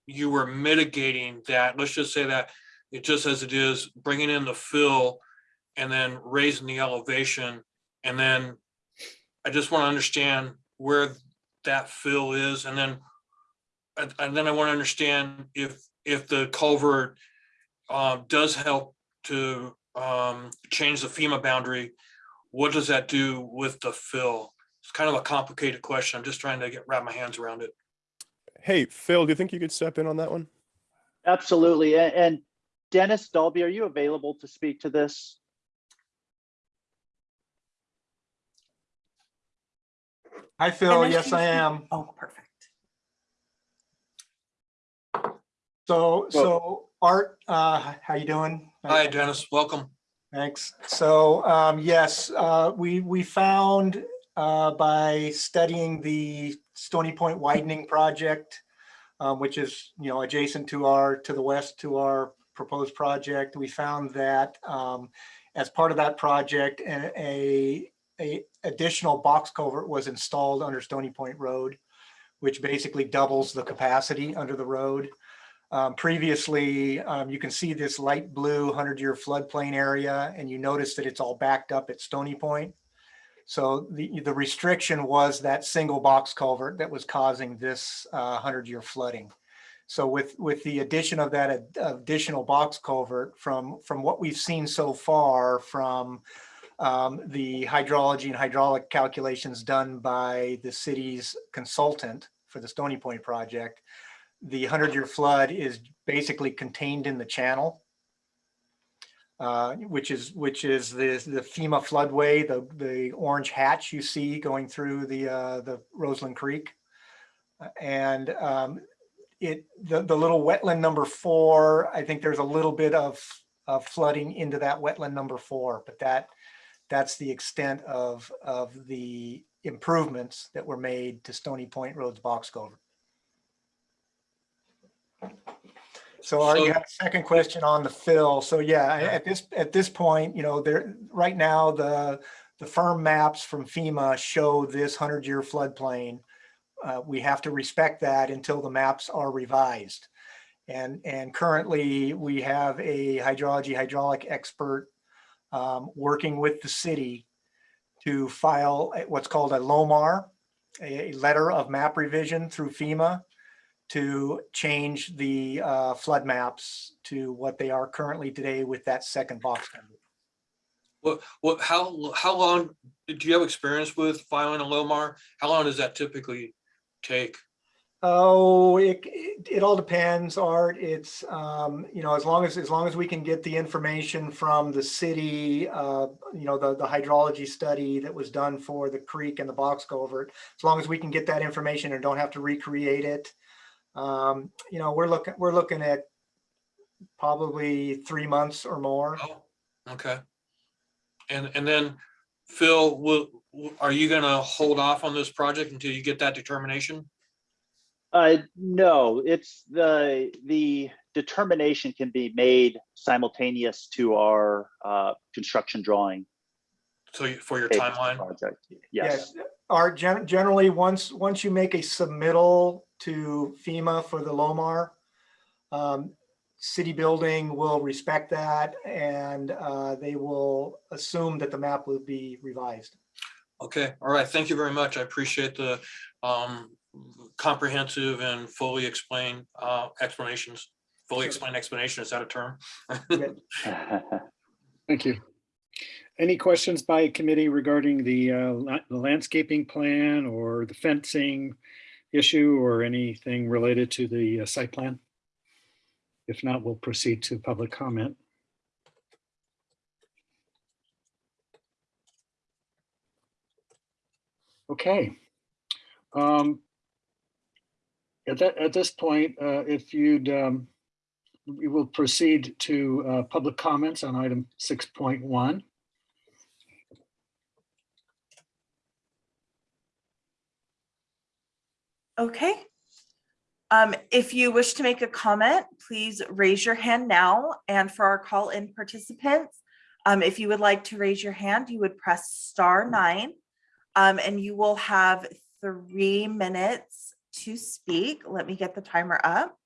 you were mitigating that, let's just say that it just as it is, bringing in the fill and then raising the elevation. And then I just want to understand where that fill is and then and then I want to understand if if the culvert um, does help to um, change the FEMA boundary, what does that do with the fill? It's kind of a complicated question. I'm just trying to get wrap my hands around it. Hey, Phil, do you think you could step in on that one? Absolutely. And Dennis Dolby, are you available to speak to this? Hi, Phil. Dennis, Yes, I am. Oh, perfect. So, so Art, uh, how you doing? Hi, Dennis, welcome. Thanks. So, um, yes, uh, we, we found, uh, by studying the Stony Point widening project, um, which is, you know, adjacent to our, to the west to our proposed project, we found that, um, as part of that project, a, a, a additional box culvert was installed under Stony Point Road, which basically doubles the capacity under the road. Um, previously, um, you can see this light blue hundred-year floodplain area, and you notice that it's all backed up at Stony Point. So the, the restriction was that single box culvert that was causing this uh, hundred-year flooding. So with, with the addition of that ad- additional box culvert from, from what we've seen so far from um, the hydrology and hydraulic calculations done by the city's consultant for the Stony Point project, the hundred-year flood is basically contained in the channel, uh, which is, which is the, the FEMA floodway, the, the orange hatch you see going through the, uh, the Roseland Creek. And um, it, the, the little wetland number four, I think there's a little bit of, of flooding into that wetland number four, but that, that's the extent of, of the improvements that were made to Stony Point Road's box culvert. So you So- had a second question on the fill. So yeah, I- at this, at this point, you know, there, right now, the, the FIRM maps from FEMA show this hundred-year floodplain. Uh, we have to respect that until the maps are revised. And, and currently, we have a hydrology hydraulic expert um, working with the city to file what's called a LOMR, a letter of map revision through FEMA to change the uh, flood maps to what they are currently today with that second box. number. What, what, how, how long, do you have experience with filing a LOMR? How long does that typically take? Oh, it, it, it all depends, Art. It's, um, you know, as long as, as long as we can get the information from the city, uh, you know, the, the hydrology study that was done for the creek and the box culvert, as long as we can get that information and don't have to recreate it. Um, you know, we're looking, we're looking at probably three months or more. Oh, okay. And, and then Phil, will, will- are you gonna hold off on this project until you get that determination? Uh, no, it's the, the determination can be made simultaneous to our, uh, construction drawing. So for your phase of the timeline? Project, yes. Art, gen- generally, once, once you make a submittal to FEMA for the LOMR, um, city building will respect that and, uh, they will assume that the map will be revised. Okay, all right, thank you very much. I appreciate the um comprehensive and fully explained uh explanations. Fully Sure. explained explanation, is that a term? Thank you. Any questions by committee regarding the uh, the landscaping plan or the fencing issue or anything related to the uh, site plan? If not, we'll proceed to public comment. Okay. Um, At that, at this point, uh, if you'd, um, we will proceed to uh, public comments on item 6.1. Okay. Um, if you wish to make a comment, please raise your hand now. And for our call-in participants, um, if you would like to raise your hand, you would press star nine. Um, and you will have three minutes to speak. Let me get the timer up.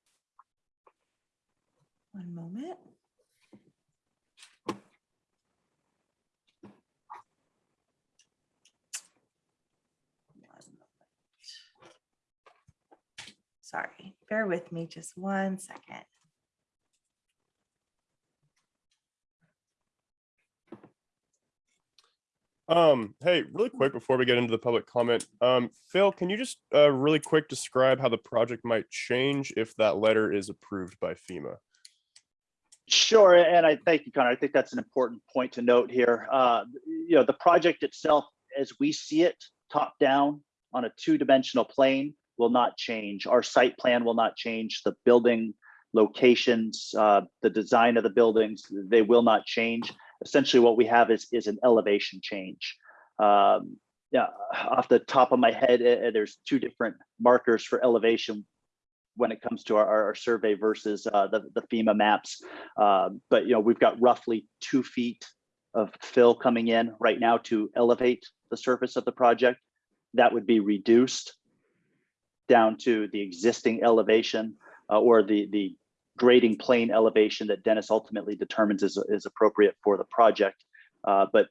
One moment. One moment. Sorry, bear with me just one second. Um, hey, really quick before we get into the public comment, um, Phil, can you just uh, really quick describe how the project might change if that letter is approved by FEMA? Sure, and I thank you, Connor. I think that's an important point to note here. Uh, you know, the project itself, as we see it, top down on a two-dimensional plane, will not change. Our site plan will not change. The building locations, uh, the design of the buildings, they will not change. Essentially, what we have is is an elevation change. Um, yeah, off the top of my head, uh, there's two different markers for elevation when it comes to our, our survey versus uh, the, the FEMA maps. Uh, but you know, we've got roughly two feet of fill coming in right now to elevate the surface of the project. That would be reduced down to the existing elevation uh, or the, the grading plane elevation that Dennis ultimately determines is, is appropriate for the project. Uh, but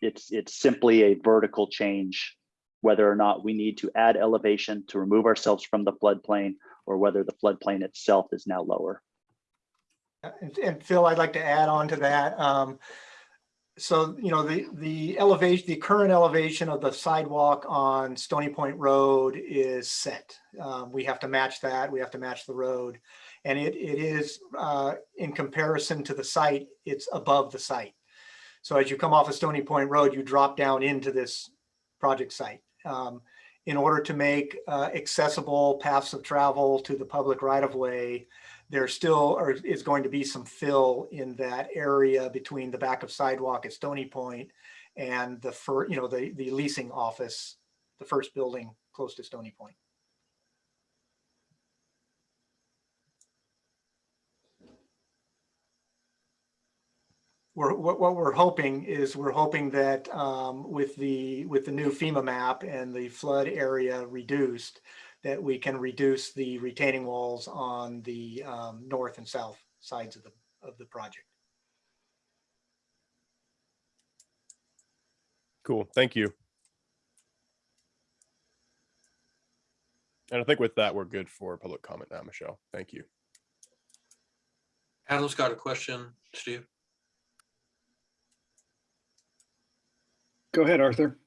it's, it's simply a vertical change, whether or not we need to add elevation to remove ourselves from the floodplain or whether the floodplain itself is now lower. And and Phil, I'd like to add on to that. Um, So, you know, the, the elevation, the current elevation of the sidewalk on Stony Point Road is set. Um, We have to match that. We have to match the road. And it, it is, uh, in comparison to the site, it's above the site. So as you come off of Stony Point Road, you drop down into this project site. Um, In order to make uh, accessible paths of travel to the public right of way, there still are, is going to be some fill in that area between the back of sidewalk at Stony Point and the you know, the, the leasing office, the first building close to Stony Point. We're, what, what we're hoping is we're hoping that um, with the, with the new FEMA map and the flood area reduced, that we can reduce the retaining walls on the um, north and south sides of the, of the project. Cool, thank you. And I think with that, we're good for public comment now, Michelle. Thank you. Adam's got a question, Steve. Go ahead, Arthur.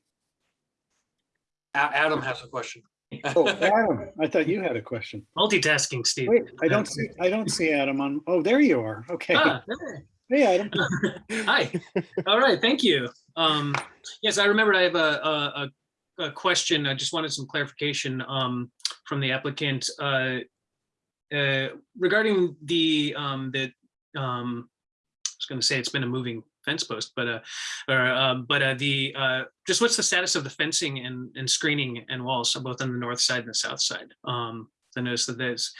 A- Adam has a question. Oh, Adam, I thought you had a question. Multitasking, Steve. Wait, I don't see, I don't see Adam on, oh, there you are. Okay. Ah, there. Hey, Adam. Hi. All right. Thank you. Um, yes, I remembered I have a, a, a, a question. I just wanted some clarification, um, from the applicant, uh, uh, regarding the, um, the, um, I was going to say it's been a moving fence post, but, uh, or, um, but, uh, the, uh, just what's the status of the fencing and, and screening and walls, so both on the north side and the south side? Um, I noticed that there's,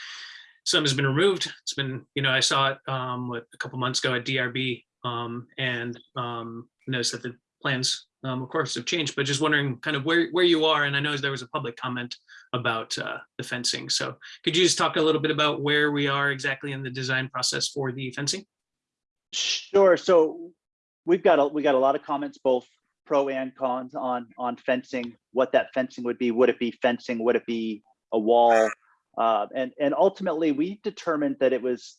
some has been removed. It's been, you know, I saw it, um, what, a couple months ago at DRB, um, and, um, noticed that the plans, um, of course, have changed, but just wondering kind of where, where you are, and I know there was a public comment about, uh, the fencing, so could you just talk a little bit about where we are exactly in the design process for the fencing? Sure. So we've got a, we got a lot of comments, both pro and cons on, on fencing, what that fencing would be. Would it be fencing? Would it be a wall? Uh, and, and ultimately we determined that it was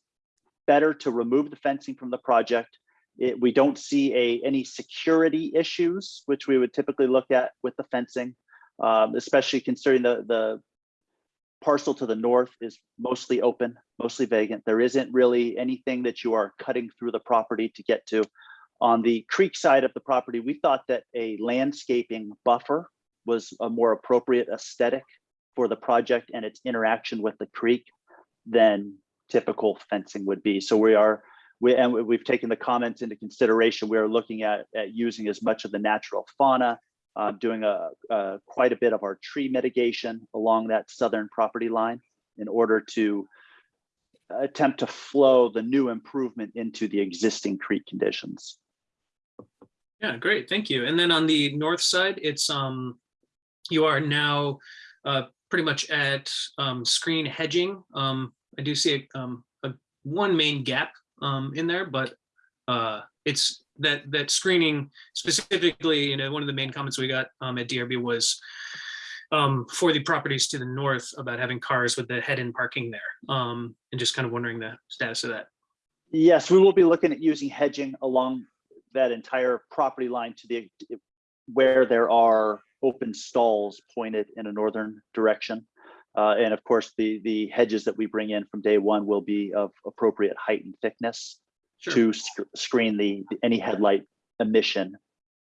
better to remove the fencing from the project it, we don't see a, any security issues, which we would typically look at with the fencing, um, especially considering the, the parcel to the north is mostly open, mostly vacant. There isn't really anything that you are cutting through the property to get to. On the creek side of the property, we thought that a landscaping buffer was a more appropriate aesthetic for the project and its interaction with the creek than typical fencing would be. So we are, we, and we- we've taken the comments into consideration. We are looking at, at using as much of the natural fauna, uh, doing a, a, quite a bit of our tree mitigation along that southern property line in order to attempt to flow the new improvement into the existing creek conditions. Yeah, great, thank you. And then on the north side, it's, um, you are now, uh, pretty much at, um, screen hedging. Um, I do see, a, um, a, one main gap, um, in there, but, uh, it's that, that screening specifically, you know, one of the main comments we got, um, at DRB was, um, for the properties to the north about having cars with the head-in parking there, um, and just kind of wondering the status of that. Yes, we will be looking at using hedging along that entire property line to the, where there are open stalls pointed in a northern direction. Uh, and of course, the, the hedges that we bring in from day one will be of appropriate height and thickness Sure. to sc- screen the, any headlight emission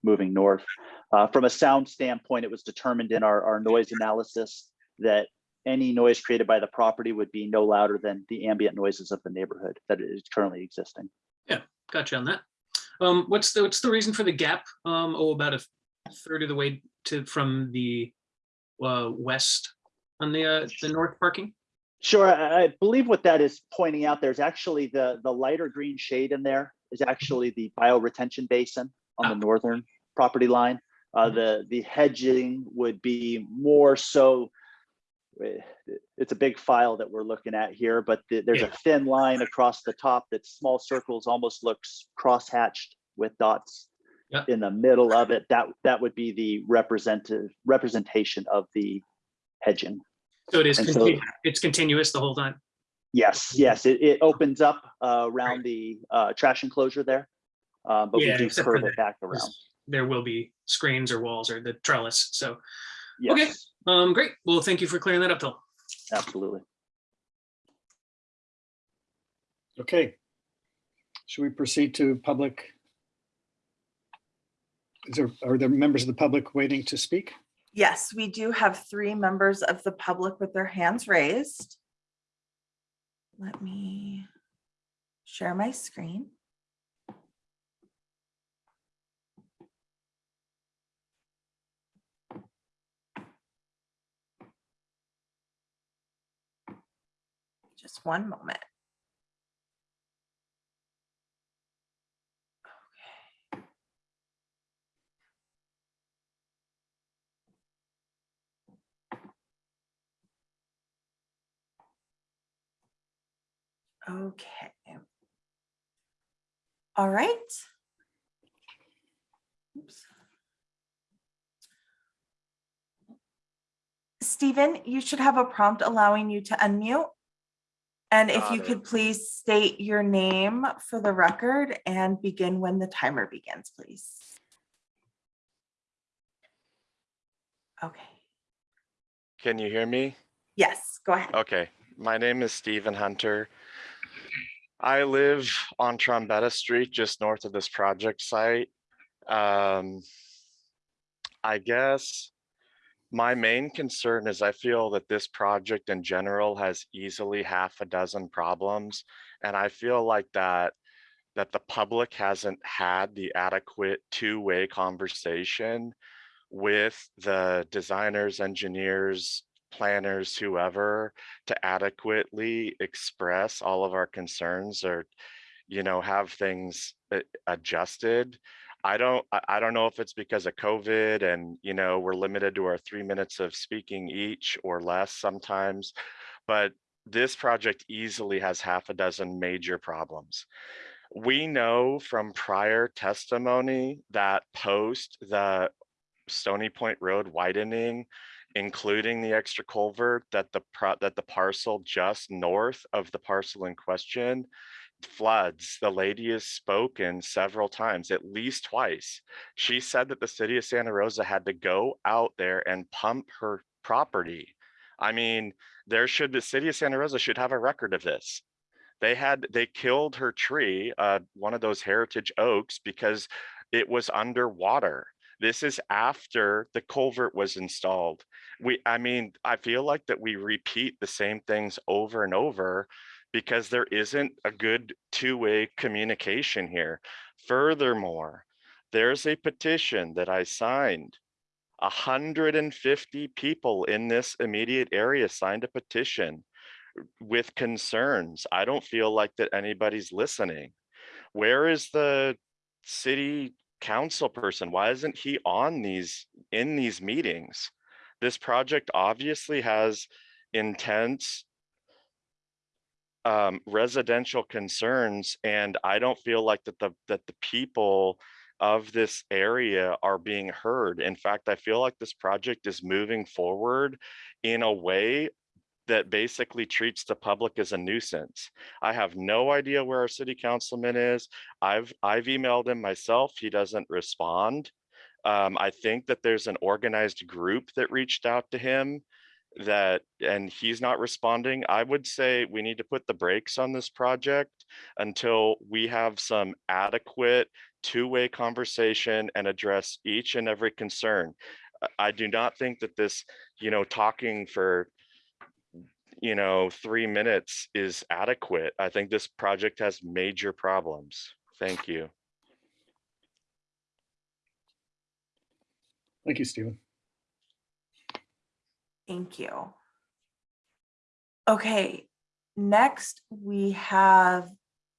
moving north. Uh, from a sound standpoint, it was determined in our, our noise analysis that any noise created by the property would be no louder than the ambient noises of the neighborhood that is currently existing. Yeah, gotcha on that. Um, what's the, what's the reason for the gap? Um, oh, about a third of the way to, from the, uh, west on the, uh, the north parking? Sure, I, believe what that is pointing out, there's actually the, the lighter green shade in there is actually the bioretention basin on the Ah. northern property line. Uh, Mhm. the, the hedging would be more so, it's a big file that we're looking at here, but the- there's a thin line across the top that small circles almost looks cross-hatched with dots Yeah. in the middle of it. That, that would be the representative, representation of the hedging. So it is, And so- it's continuous the whole time? Yes, yes, it, it opens up uh, around the uh, trash enclosure there. uh, But we do curve it back around. There will be screens or walls or the trellis, so, okay. Um, great. Well, thank you for clearing that up, Phil. absolutely. Okay. Should we proceed to public? Is there, are there members of the public waiting to speak? Yes, we do have three members of the public with their hands raised. Let me share my screen. Just one moment. Okay. All right. Oops. Stephen, you should have a prompt allowing you to unmute. And if Got you it. could please state your name for the record and begin when the timer begins, please. Okay, Can you hear me? yes, go ahead. Okay, my name is Stephen Hunter. I live on Trombetta Street, just north of this project site. Um, I guess my main concern is I feel that this project in general has easily half a dozen problems. And I feel like that that the public hasn't had the adequate two-way conversation with the designers, engineers, planners, whoever, to adequately express all of our concerns or, you know, have things uh, adjusted. I don't, I don't know if it's because of COVID and, you know, we're limited to our three minutes of speaking each or less sometimes. But this project easily has half a dozen major problems. We know from prior testimony that post the Stony Point Road widening, including the extra culvert, that the that the parcel just north of the parcel in question floods, the lady has spoken several times, at least twice. She said that the city of Santa Rosa had to go out there and pump her property. I mean, there should, the city of Santa Rosa should have a record of this. They had, they killed her tree, uh, one of those heritage oaks because it was underwater. This is after the culvert was installed. We, I mean, I feel like that we repeat the same things over and over because there isn't a good two-way communication here. Furthermore, there's a petition that I signed. 150 people in this immediate area signed a petition with concerns. I don't feel like that anybody's listening. Where is the city council person? Why isn't he on these, in these meetings? This project obviously has intense um, residential concerns, and I don't feel like that the, that the people of this area are being heard. In fact, I feel like this project is moving forward in a way that basically treats the public as a nuisance. I have no idea where our city councilman is. I've I've emailed him myself. He doesn't respond. Um, I think that there's an organized group that reached out to him that and he's not responding. I would say we need to put the brakes on this project until we have some adequate two-way conversation and address each and every concern. I- do not think that this, you know, talking for you know, three minutes is adequate. I think this project has major problems. Thank you. Thank you, Stephen. Thank you. Okay, next we have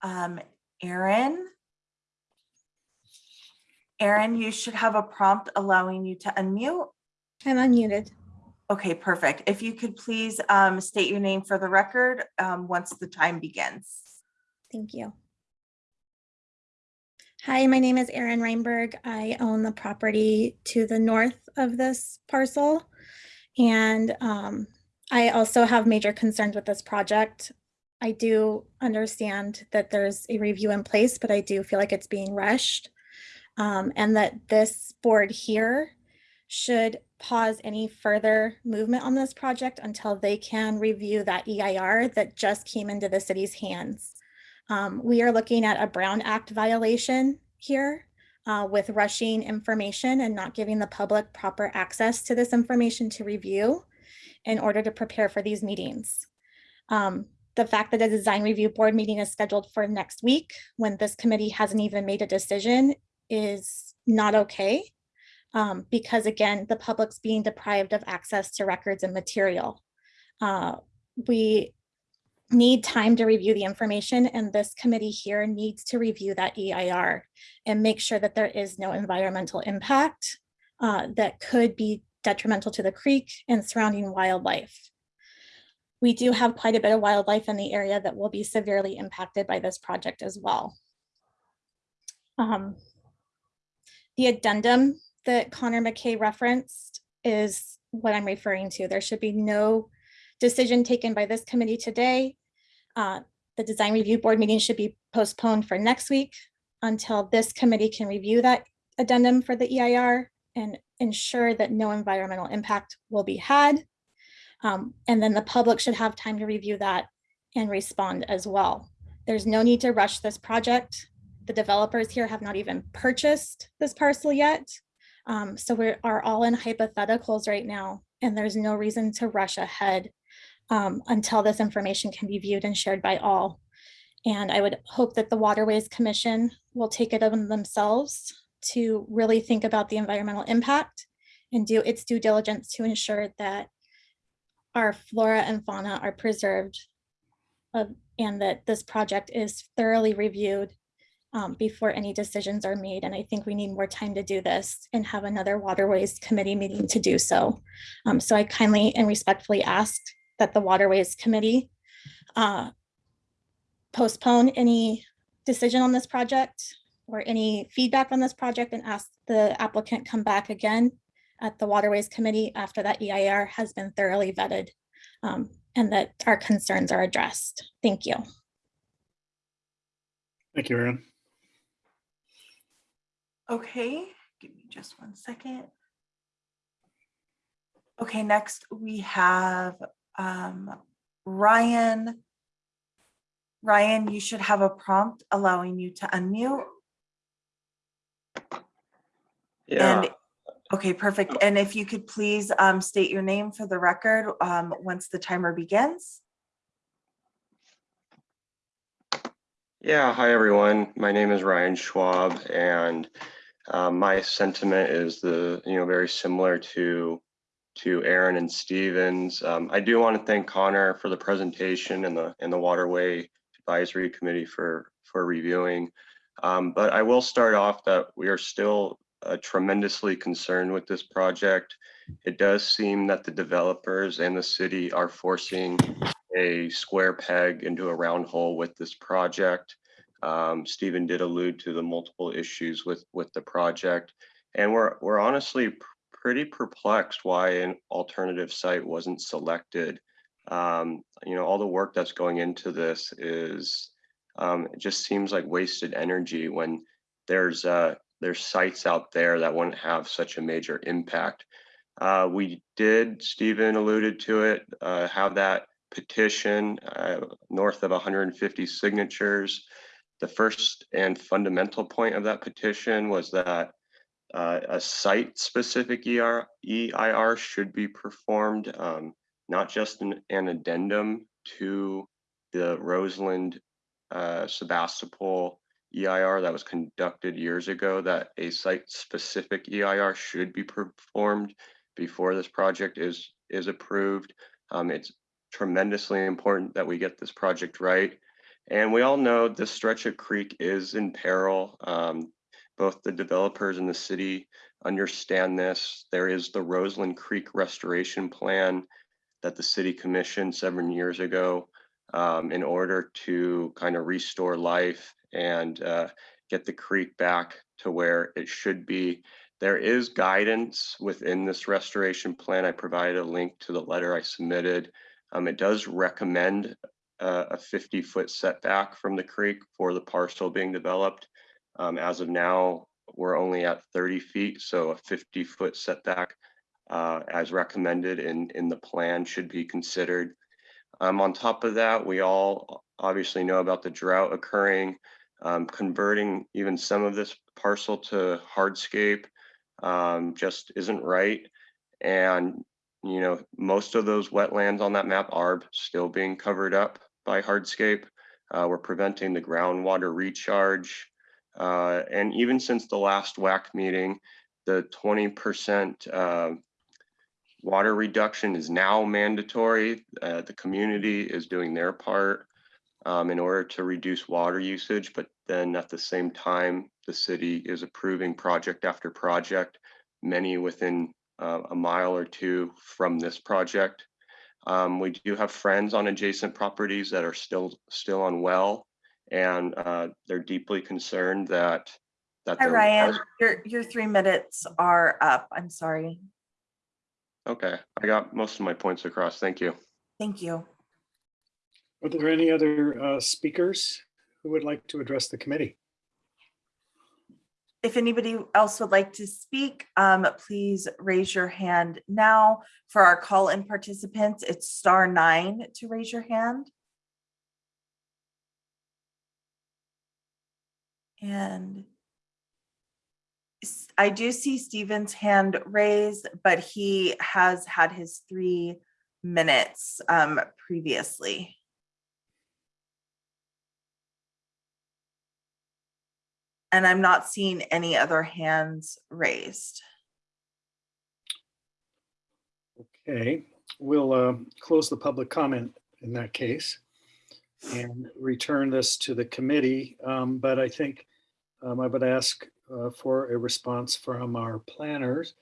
um, Aaron. Aaron, you should have a prompt allowing you to unmute. I'm unmuted. Okay, perfect. If you could please um, state your name for the record um, once the time begins. Thank you. Hi, my name is Erin Reinberg. I own the property to the north of this parcel. And um, I also have major concerns with this project. I do understand that there's a review in place, but I do feel like it's being rushed. Um, and that this board here should pause any further movement on this project until they can review that EIR that just came into the city's hands. Um, we are looking at a Brown Act violation here uh, with rushing information and not giving the public proper access to this information to review in order to prepare for these meetings. Um, the fact that a design review board meeting is scheduled for next week when this committee hasn't even made a decision is not okay. Um, because again, the public's being deprived of access to records and material. Uh, we need time to review the information and this committee here needs to review that EIR and make sure that there is no environmental impact uh, that could be detrimental to the creek and surrounding wildlife. We do have quite a bit of wildlife in the area that will be severely impacted by this project as well. Um, the addendum that Connor McKay referenced is what I'm referring to. There should be no decision taken by this committee today. Uh, the design review board meeting should be postponed for next week until this committee can review that addendum for the EIR and ensure that no environmental impact will be had. Um, and then the public should have time to review that and respond as well. There's no need to rush this project. The developers here have not even purchased this parcel yet. Um, so we are all in hypotheticals right now, and there's no reason to rush ahead um, until this information can be viewed and shared by all. And I would hope that the Waterways Commission will take it on themselves to really think about the environmental impact and do its due diligence to ensure that our flora and fauna are preserved uh, and that this project is thoroughly reviewed um, before any decisions are made. And I think we need more time to do this and have another Waterways Committee meeting to do so. Um, so I kindly and respectfully ask that the Waterways Committee uh, postpone any decision on this project or any feedback on this project and ask the applicant come back again at the Waterways Committee after that EIR has been thoroughly vetted um, and that our concerns are addressed. Thank you. Thank you, Aaron. Okay, give me just one second. Okay, next we have um, Ryan. Ryan, you should have a prompt allowing you to unmute. Yeah, And, okay, perfect. And if you could please um, state your name for the record um, once the timer begins. yeah. Hi, everyone. My name is Ryan Schwab, and uh, my sentiment is the you know very similar to to Aaron and Stevens. Um, I do want to thank Connor for the presentation and the and the Waterway Advisory Committee for for reviewing. Um, but I will start off that we are still uh, tremendously concerned with this project. It does seem that the developers and the city are forcing a square peg into a round hole with this project. Um, Stephen did allude to the multiple issues with with the project, and we're we're honestly pretty perplexed why an alternative site wasn't selected. Um, you know, all the work that's going into this is um, it just seems like wasted energy when there's uh, there's sites out there that wouldn't have such a major impact. Uh, we did, Stephen alluded to it, uh, have that petition uh, north of 150 signatures. The first and fundamental point of that petition was that uh, a site-specific ER, EIR should be performed, um, not just an, an addendum to the Roseland uh, Sebastopol EIR that was conducted years ago, that a site-specific EIR should be performed before this project is is approved. Um, it's tremendously important that we get this project right. And we all know this stretch of creek is in peril. Um, both the developers and the city understand this. There is the Roseland Creek Restoration Plan that the city commissioned seven years ago um, in order to kind of restore life and uh, get the creek back to where it should be. There is guidance within this restoration plan. I provided a link to the letter I submitted. Um, it does recommend uh, a 50 foot setback from the creek for the parcel being developed. Um, as of now, we're only at 30 feet, so a 50 foot setback uh, as recommended in, in the plan should be considered. Um, on top of that, we all obviously know about the drought occurring. Um, converting even some of this parcel to hardscape um, just isn't right. And, you know, most of those wetlands on that map are still being covered up by hardscape. Uh, we're preventing the groundwater recharge. Uh, and even since the last WAC meeting, the 20% uh, water reduction is now mandatory. Uh, the community is doing their part um, in order to reduce water usage, but then at the same time, the city is approving project after project, many within uh, a mile or two from this project. Um, we do have friends on adjacent properties that are still still unwell, and uh, they're deeply concerned that that Hi, Ryan. Your, your three minutes are up. I'm sorry. Okay, I got most of my points across. Thank you. Thank you. Are there any other uh, speakers who would like to address the committee? If anybody else would like to speak, um, please raise your hand now. For our call-in participants, it's star nine to raise your hand. And I do see Stephen's hand raised, but he has had his three minutes um, previously. And I'm not seeing any other hands raised. Okay, we'll uh, close the public comment in that case and return this to the committee. Um, But I think um, I would ask uh, for a response from our planners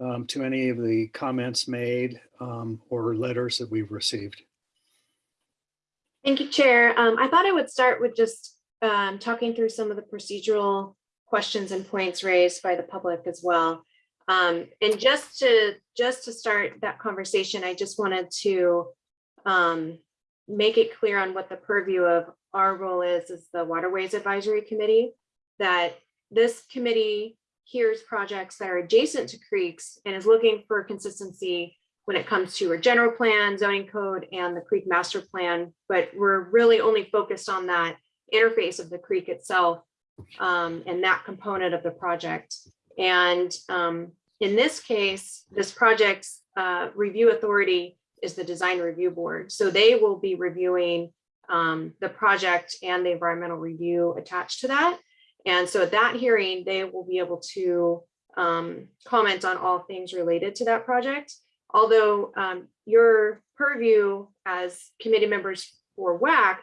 um, to any of the comments made um, or letters that we've received. Thank you, Chair. Um, I thought I would start with just um, talking through some of the procedural questions and points raised by the public as well. Um, and just to just to start that conversation, I just wanted to make it clear on what the purview of our role is, as the Waterways Advisory Committee, that this committee hears projects that are adjacent to creeks and is looking for consistency when it comes to our general plan, zoning code, and the creek master plan. But we're really only focused on that interface of the creek itself um, and that component of the project. And um, in this case, this project's uh, review authority is the design review board. So they will be reviewing um, the project and the environmental review attached to that. And so at that hearing, they will be able to um, comment on all things related to that project. Although um, your purview as committee members for WAC,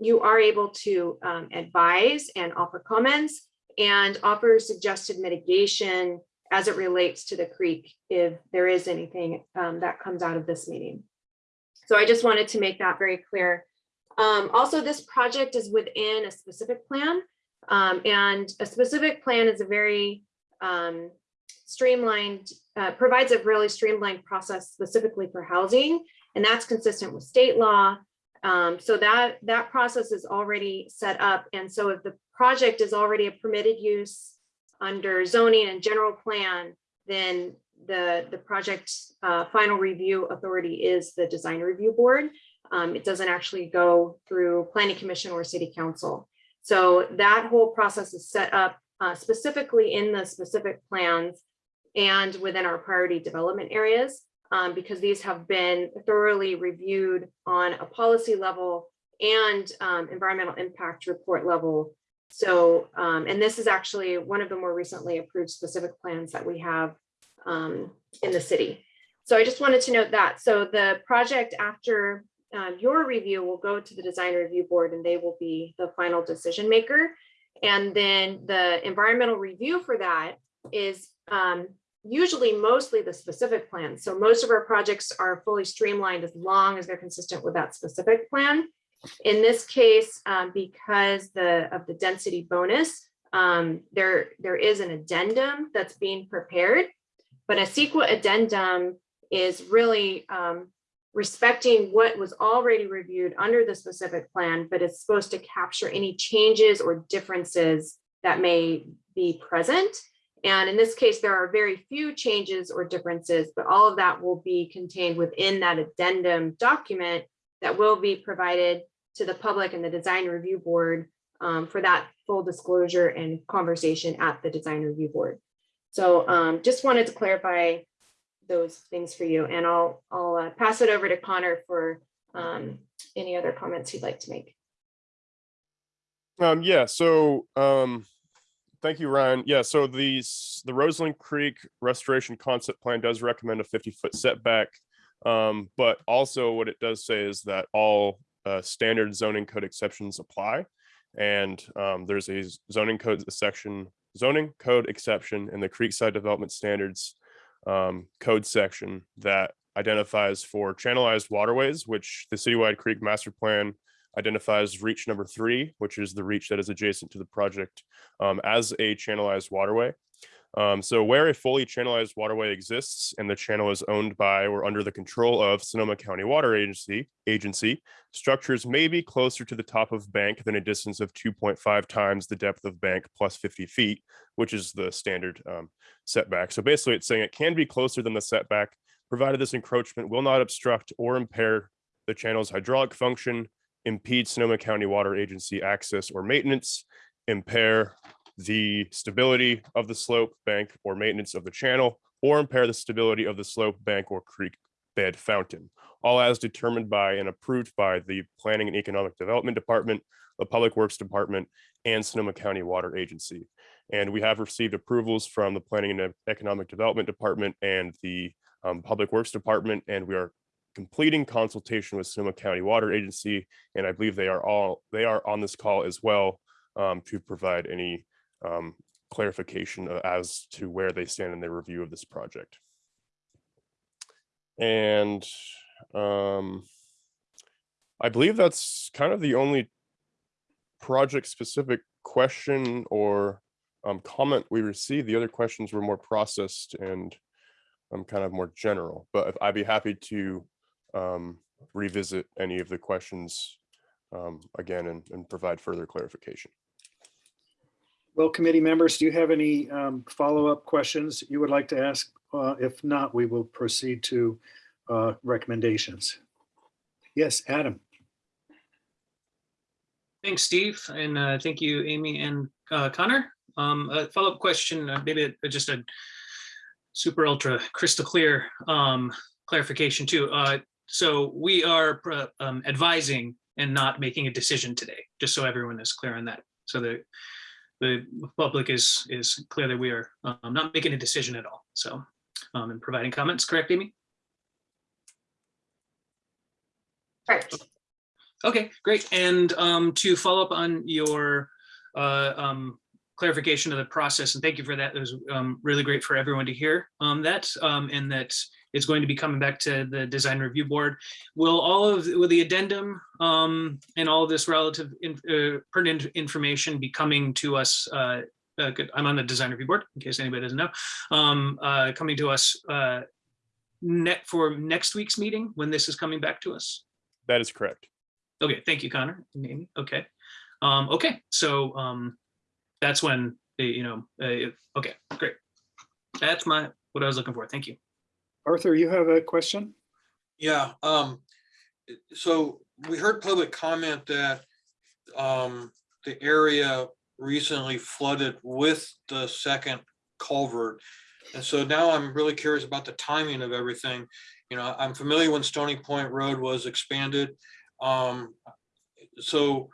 you are able to um, advise and offer comments and offer suggested mitigation as it relates to the creek if there is anything um, that comes out of this meeting. So I just wanted to make that very clear. Um, also, this project is within a specific plan. Um, and a specific plan is a very um, streamlined, uh, provides a really streamlined process specifically for housing. And that's consistent with state law. Um, so that, that process is already set up. And so if the project is already a permitted use under zoning and general plan, then the, the project uh, final review authority is the design review board. Um, it doesn't actually go through planning commission or city council. So that whole process is set up uh, specifically in the specific plans and within our priority development areas, um, because these have been thoroughly reviewed on a policy level and um, environmental impact report level. So, um, and this is actually one of the more recently approved specific plans that we have um, in the city. So I just wanted to note that. So the project after um, your review will go to the design review board and they will be the final decision maker. And then the environmental review for that is um, usually mostly the specific plan. So most of our projects are fully streamlined as long as they're consistent with that specific plan. In this case, um, because the of the density bonus, um, there, there is an addendum that's being prepared, but a CEQA addendum is really um, respecting what was already reviewed under the specific plan, but it's supposed to capture any changes or differences that may be present. And in this case, there are very few changes or differences, but all of that will be contained within that addendum document that will be provided to the public and the design review board um, for that full disclosure and conversation at the design review board. So um, just wanted to clarify those things for you and I'll, I'll uh, pass it over to Connor for um, any other comments he'd like to make. Um, yeah, so, um, thank you, Ryan. Yeah, so these, the Roseland Creek Restoration Concept Plan does recommend a fifty foot setback. Um, but also what it does say is that all, uh, standard zoning code exceptions apply. And, um, there's a zoning code section, zoning code exception in the Creekside Development Standards um, code section that identifies for channelized waterways, which the citywide creek master plan identifies reach number three, which is the reach that is adjacent to the project um, as a channelized waterway. Um, so where a fully channelized waterway exists and the channel is owned by or under the control of Sonoma County Water Agency, agency, structures may be closer to the top of bank than a distance of 2.5 times the depth of bank plus 50 feet, which is the standard um, setback. So basically it's saying it can be closer than the setback, provided this encroachment will not obstruct or impair the channel's hydraulic function, impede Sonoma County Water Agency access or maintenance, impair the stability of the slope, bank, or maintenance of the channel, or impair the stability of the slope, bank, or creek bed fountain, all as determined by and approved by the Planning and Economic Development Department, the Public Works Department, and Sonoma County Water Agency. And we have received approvals from the Planning and Economic Development Department and the um, Public Works Department, and we are completing consultation with Sonoma County Water Agency. And I believe they are all, they are on this call as well um, to provide any um, clarification uh, as to where they stand in their review of this project. And um, I believe that's kind of the only project specific question or um, comment we received. The other questions were more processed and um, kind of more general, but I'd be happy to um, revisit any of the questions um, again and, and provide further clarification. Well, committee members, do you have any um, follow-up questions you would like to ask? Uh, If not, we will proceed to uh, recommendations. Yes, Adam. Thanks, Steve, and uh, thank you, Amy and uh, Connor. Um, A follow-up question, uh, maybe a- just a super ultra crystal clear um, clarification too. Uh, So we are um, advising and not making a decision today, just so everyone is clear on that. So the the public is is clear that we are um, not making a decision at all. So um, and providing comments, correct, Amy? Correct. Okay, great. And um, to follow up on your uh, um, clarification of the process, and thank you for that. It was um, really great for everyone to hear um, that, um, and that it's going to be coming back to the design review board. Will all of, will the addendum um, and all of this relative in- uh, pertinent information be coming to us? uh, uh, I'm on the design review board, in case anybody doesn't know, um, uh, coming to us uh, net for next week's meeting, when this is coming back to us? That is correct. Okay, thank you, Connor. Okay. Um, okay, so um, that's when, the you know, uh, okay, great. That's my, what I was looking for. Thank you. Arthur, you have a question? Yeah, um, so we heard public comment that, um, the area recently flooded with the second culvert. And so now I'm really curious about the timing of everything. You know, I'm familiar when Stony Point Road was expanded. Um, so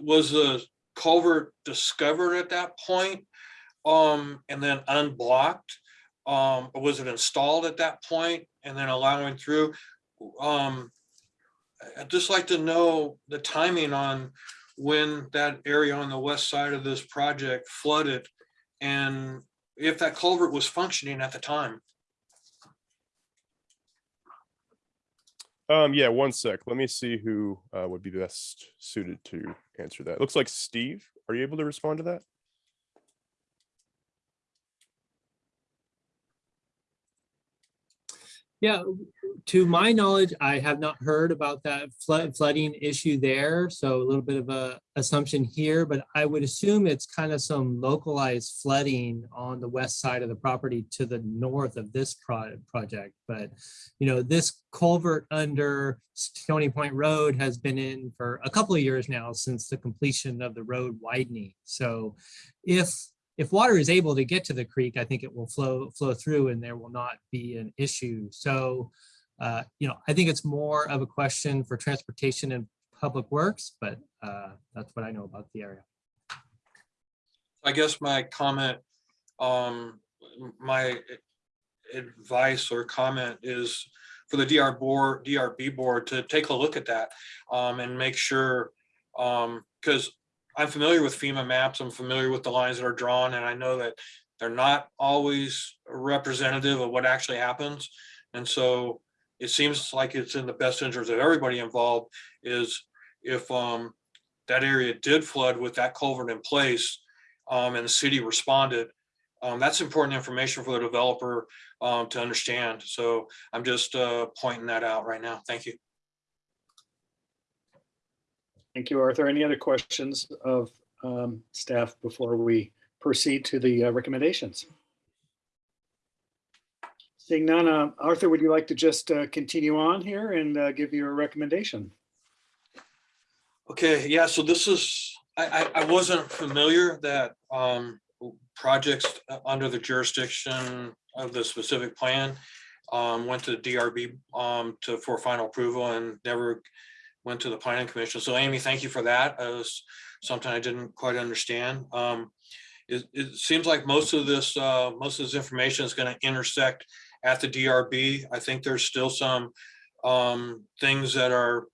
was the culvert discovered at that point? Um, and then unblocked? Um, or was it installed at that point and then allowing through? Um, I'd just like to know the timing on when that area on the west side of this project flooded and if that culvert was functioning at the time. Um, yeah, one sec. Let me see who uh, would be best suited to answer that. Looks like Steve. Are you able to respond to that? Yeah, to my knowledge, I have not heard about that flood flooding issue there. So a little bit of a assumption here, but I would assume it's kind of some localized flooding on the west side of the property to the north of this pro- project. But, you know, this culvert under Stony Point Road has been in for a couple of years now since the completion of the road widening. So if if water is able to get to the creek, I think it will flow flow through and there will not be an issue. So, uh, you know, I think it's more of a question for transportation and public works, but uh, that's what I know about the area. I guess my comment, um, my advice or comment is for the DR board, DRB board to take a look at that, um, and make sure, um, because I'm familiar with FEMA maps, I'm familiar with the lines that are drawn, and I know that they're not always representative of what actually happens. And so it seems like it's in the best interest of everybody involved is if, um, that area did flood with that culvert in place, um, and the city responded. Um, that's important information for the developer, um, to understand. So I'm just, uh, pointing that out right now. Thank you. Thank you, Arthur. Any other questions of um, staff before we proceed to the uh, recommendations? Seeing none, uh, Arthur, would you like to just uh, continue on here and uh, give your recommendation? Okay, yeah, so this is, I, I, I wasn't familiar that, um, projects uh, under the jurisdiction of the specific plan, um, went to the DRB, um, to, for final approval and never went to the planning commission. So Amy, thank you for that. It was something I didn't quite understand. Um, it, it seems like most of this, uh, most of this information is gonna intersect at the DRB. I think there's still some, um, things that are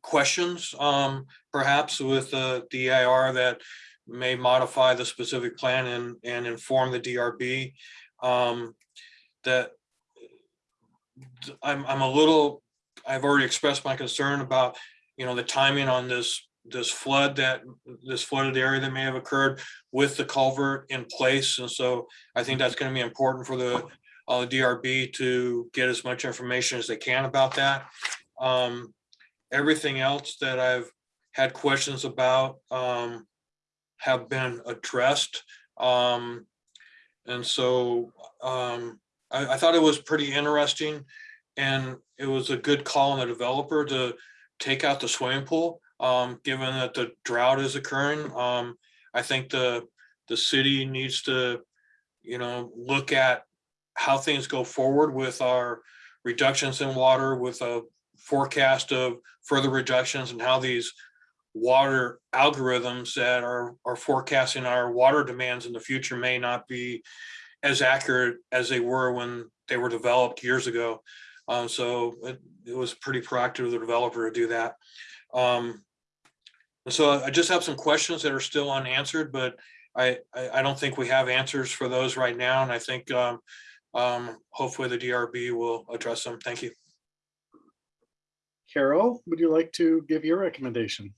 questions, um, perhaps with the DIR that may modify the specific plan and, and inform the DRB. Um, that I'm, I'm a little, I've already expressed my concern about, you know, the timing on this, this flood that, this flooded area that may have occurred with the culvert in place. And so I think that's gonna be important for the, uh, DRB to get as much information as they can about that. Um, everything else that I've had questions about um, have been addressed. Um, and so um, I, I thought it was pretty interesting and it was a good call on the developer to take out the swimming pool, um, given that the drought is occurring. Um, I think the, the city needs to, you know, look at how things go forward with our reductions in water, with a forecast of further reductions and how these water algorithms that are, are forecasting our water demands in the future may not be as accurate as they were when they were developed years ago. Um, so it, it was pretty proactive of the developer to do that. Um, so I just have some questions that are still unanswered, but I, I, I don't think we have answers for those right now. And I think um, um, hopefully the DRB will address them. Thank you. Carol, would you like to give your recommendation?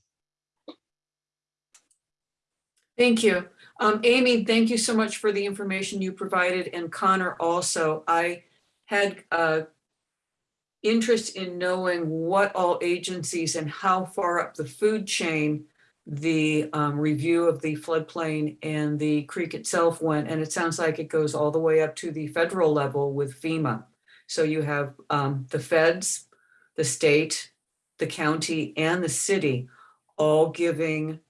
Thank you. Um, Amy, thank you so much for the information you provided and Connor also. I had uh interest in knowing what all agencies and how far up the food chain the um, review of the floodplain and the creek itself went. And it sounds like it goes all the way up to the federal level with FEMA. So you have um, the feds, the state, the county, and the city all giving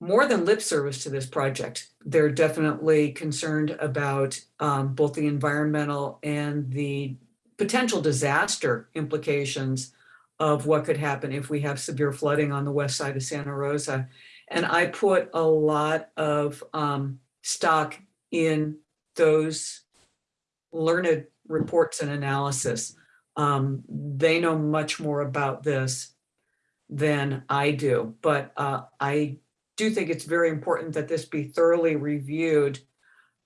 more than lip service to this project. They're definitely concerned about um, both the environmental and the potential disaster implications of what could happen if we have severe flooding on the west side of Santa Rosa. And I put a lot of um, stock in those learned reports and analysis. Um, they know much more about this than I do, but uh, I do think it's very important that this be thoroughly reviewed,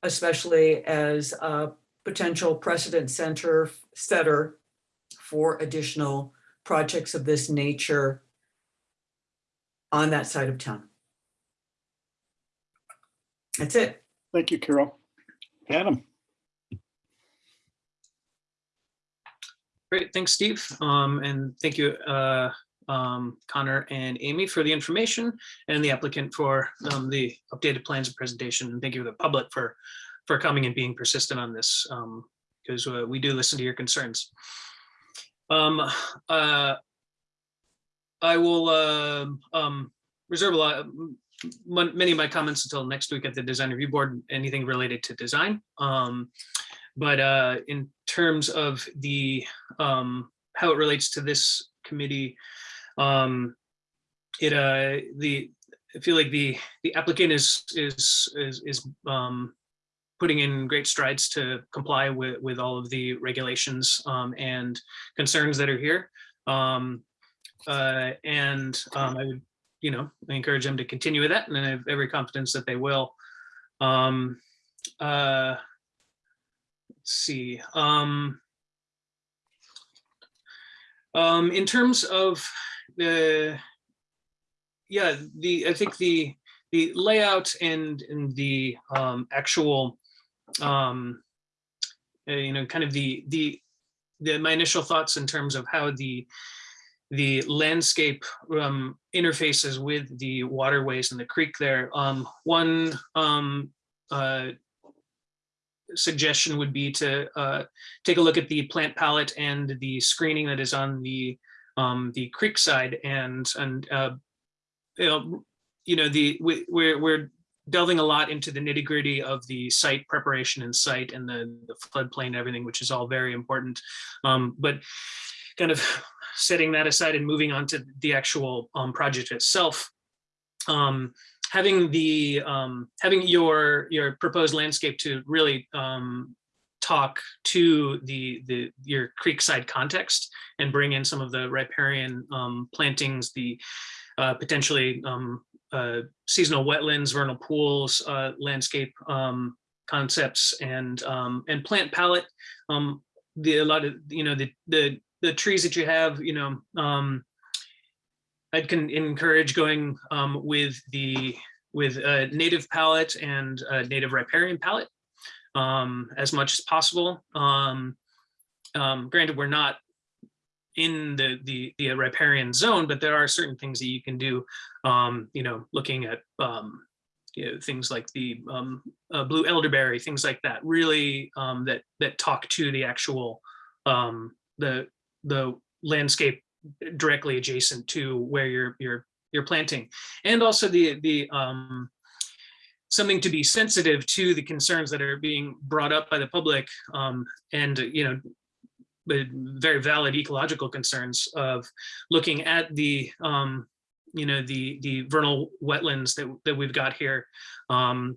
especially as a potential precedent center setter for additional projects of this nature on that side of town. That's it. Thank you, Carol. Adam, Great, thanks, Steve. Um, and thank you, uh, um, Connor and Amy for the information and the applicant for, um, the updated plans and presentation. And thank you to the public for, for coming and being persistent on this, um, because uh, we do listen to your concerns. Um, uh, I will, uh, um, reserve a lot, many of my comments until next week at the design review board, anything related to design. Um, but, uh, in terms of the, um, how it relates to this committee, um, it, uh, the, I feel like the, the applicant is, is, is, is, um, putting in great strides to comply with, with all of the regulations, um, and concerns that are here. Um, uh, and, um, I would, you know, I encourage them to continue with that and I have every confidence that they will. Um, uh, let's see, um, um, in terms of the, yeah, the, I think the, the layout and, and the, um, actual, um, uh, you know, kind of the, the, the, my initial thoughts in terms of how the, the landscape um, interfaces with the waterways and the creek there. Um, one um, uh, suggestion would be to uh, take a look at the plant palette and the screening that is on the um, the creek side and and uh, you know you know the we, we're we're delving a lot into the nitty gritty of the site preparation and site and the, the floodplain and everything, which is all very important. Um, but kind of setting that aside and moving on to the actual um, project itself, um, having the um, having your your proposed landscape to really um, talk to the the your creekside context and bring in some of the riparian um, plantings, the uh, potentially um, seasonal wetlands, vernal pools, uh, landscape um, concepts, and um, and plant palette. Um, the a lot of you know the the the trees that you have, you know, um, I can encourage going with the with a native palette and a native riparian palette um, as much as possible. Um, um, granted, we're not in the, the, the riparian zone, but there are certain things that you can do, um, you know, looking at, um, you know, things like the, um, uh, blue elderberry, things like that, really, um, that, that talk to the actual, um, the, the landscape directly adjacent to where you're, you're, you're planting. And also the, the, um, something to be sensitive to the concerns that are being brought up by the public, um, and, you know, very valid ecological concerns of looking at the, um, you know, the, the vernal wetlands that, that we've got here. Um,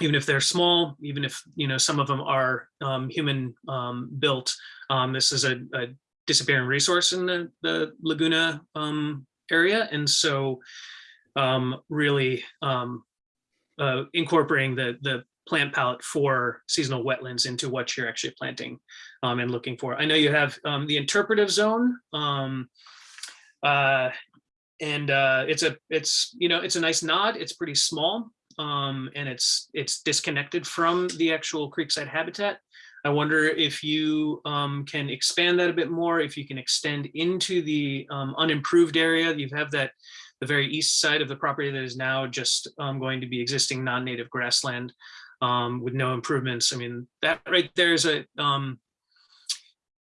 even if they're small, even if, you know, some of them are, um, human, um, built, um, this is a, a disappearing resource in the, the Laguna, um, area. And so, really, uh, incorporating the, the plant palette for seasonal wetlands into what you're actually planting um, and looking for. I know you have um, the interpretive zone. Um, uh, and uh, it's a, it's, you know, it's a nice nod. It's pretty small. Um, and it's, it's disconnected from the actual creekside habitat. I wonder if you um, can expand that a bit more, if you can extend into the um, unimproved area. You have that, the very east side of the property that is now just um, going to be existing non-native grassland um, with no improvements. I mean, that right there is a, um,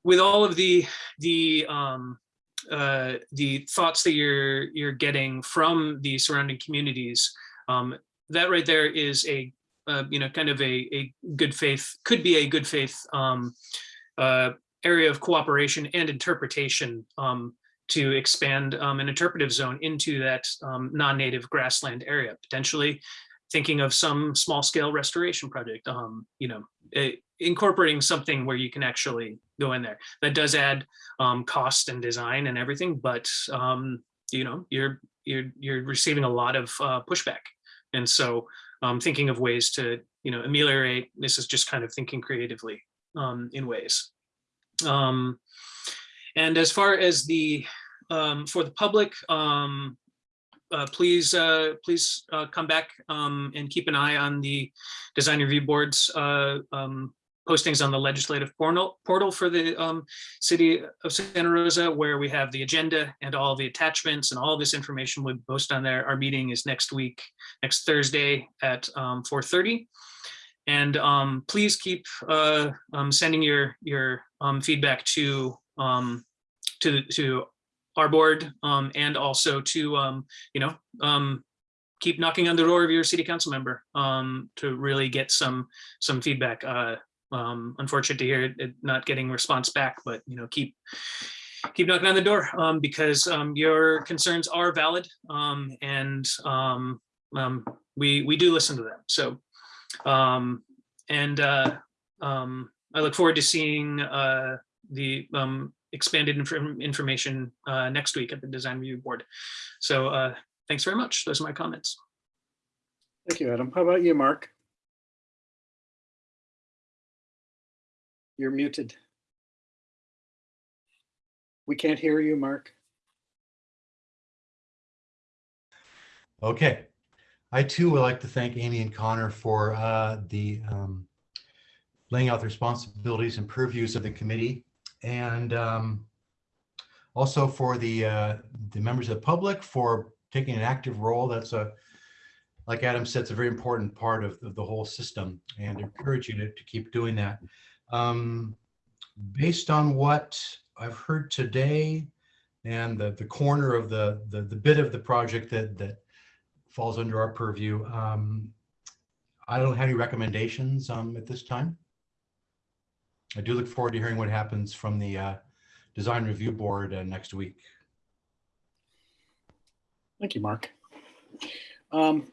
with all of the, the, um, uh, the thoughts that you're, you're getting from the surrounding communities, um, that right there is a, uh, you know, kind of a, a good faith, could be a good faith um, uh, area of cooperation and interpretation um, to expand um, an interpretive zone into that um, non-native grassland area, potentially thinking of some small scale restoration project, um, you know, eh, incorporating something where you can actually go in there. That does add um, cost and design and everything, but um, you know, you're you're you're receiving a lot of uh, pushback, and so um, thinking of ways to you know ameliorate. This is just kind of thinking creatively um, in ways. Um, and as far as the um, for the public, uh, please, uh, please uh, come back um, and keep an eye on the design review boards uh, um, postings on the legislative portal, portal for the um, city of Santa Rosa, where we have the agenda and all the attachments and all this information we post on there. Our meeting is next week, next Thursday at um, 4.30. And um, please keep uh, um, sending your your feedback to to to our board um, and also to, um, you know, um, keep knocking on the door of your city council member um, to really get some some feedback. Uh, um, unfortunate to hear it not getting response back, but you know, keep keep knocking on the door um, because um, your concerns are valid um, and we we do listen to them. So um, and uh, um, I look forward to seeing uh, the um, expanded inf- information uh, next week at the design review board. So uh, thanks very much. Those are my comments. Thank you, Adam. How about you, Mark? You're muted. We can't hear you, Mark. Okay. I too would like to thank Amy and Connor for uh, the um, laying out the responsibilities and purviews of the committee and um, also for the uh, the members of the public for taking an active role. That's a, like Adam said, it's a very important part of, of the whole system and encourage you to, to keep doing that. Um, based on what I've heard today and the, the corner of the, the, the bit of the project that, that falls under our purview, um, I don't have any recommendations um, at this time. I do look forward to hearing what happens from the uh, design review board uh, next week. Thank you, Mark. Um,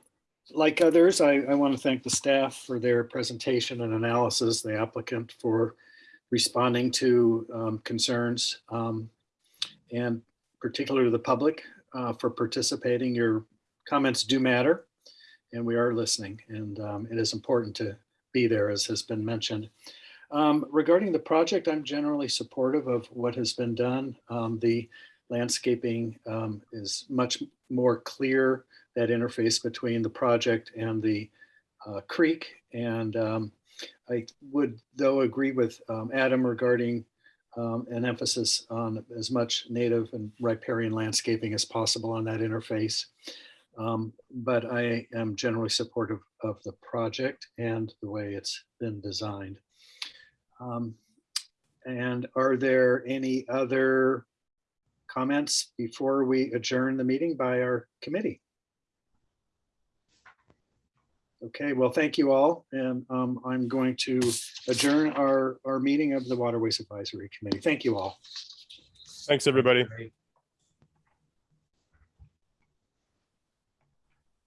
like others, I, I want to thank the staff for their presentation and analysis, the applicant for responding to um, concerns, um, and particularly the public uh, for participating. Your comments do matter, and we are listening, and um, it is important to be there, as has been mentioned. Um, regarding the project, I'm generally supportive of what has been done. Um, the landscaping um, is much more clear, that interface between the project and the uh, creek. And um, I would, though, agree with um, Adam regarding um, an emphasis on as much native and riparian landscaping as possible on that interface. Um, But I am generally supportive of the project and the way it's been designed. Um, And are there any other comments before we adjourn the meeting by our committee? Okay, well, thank you all. And um, I'm going to adjourn our, our meeting of the Waterways Advisory Committee. Thank you all. Thanks, everybody. Great.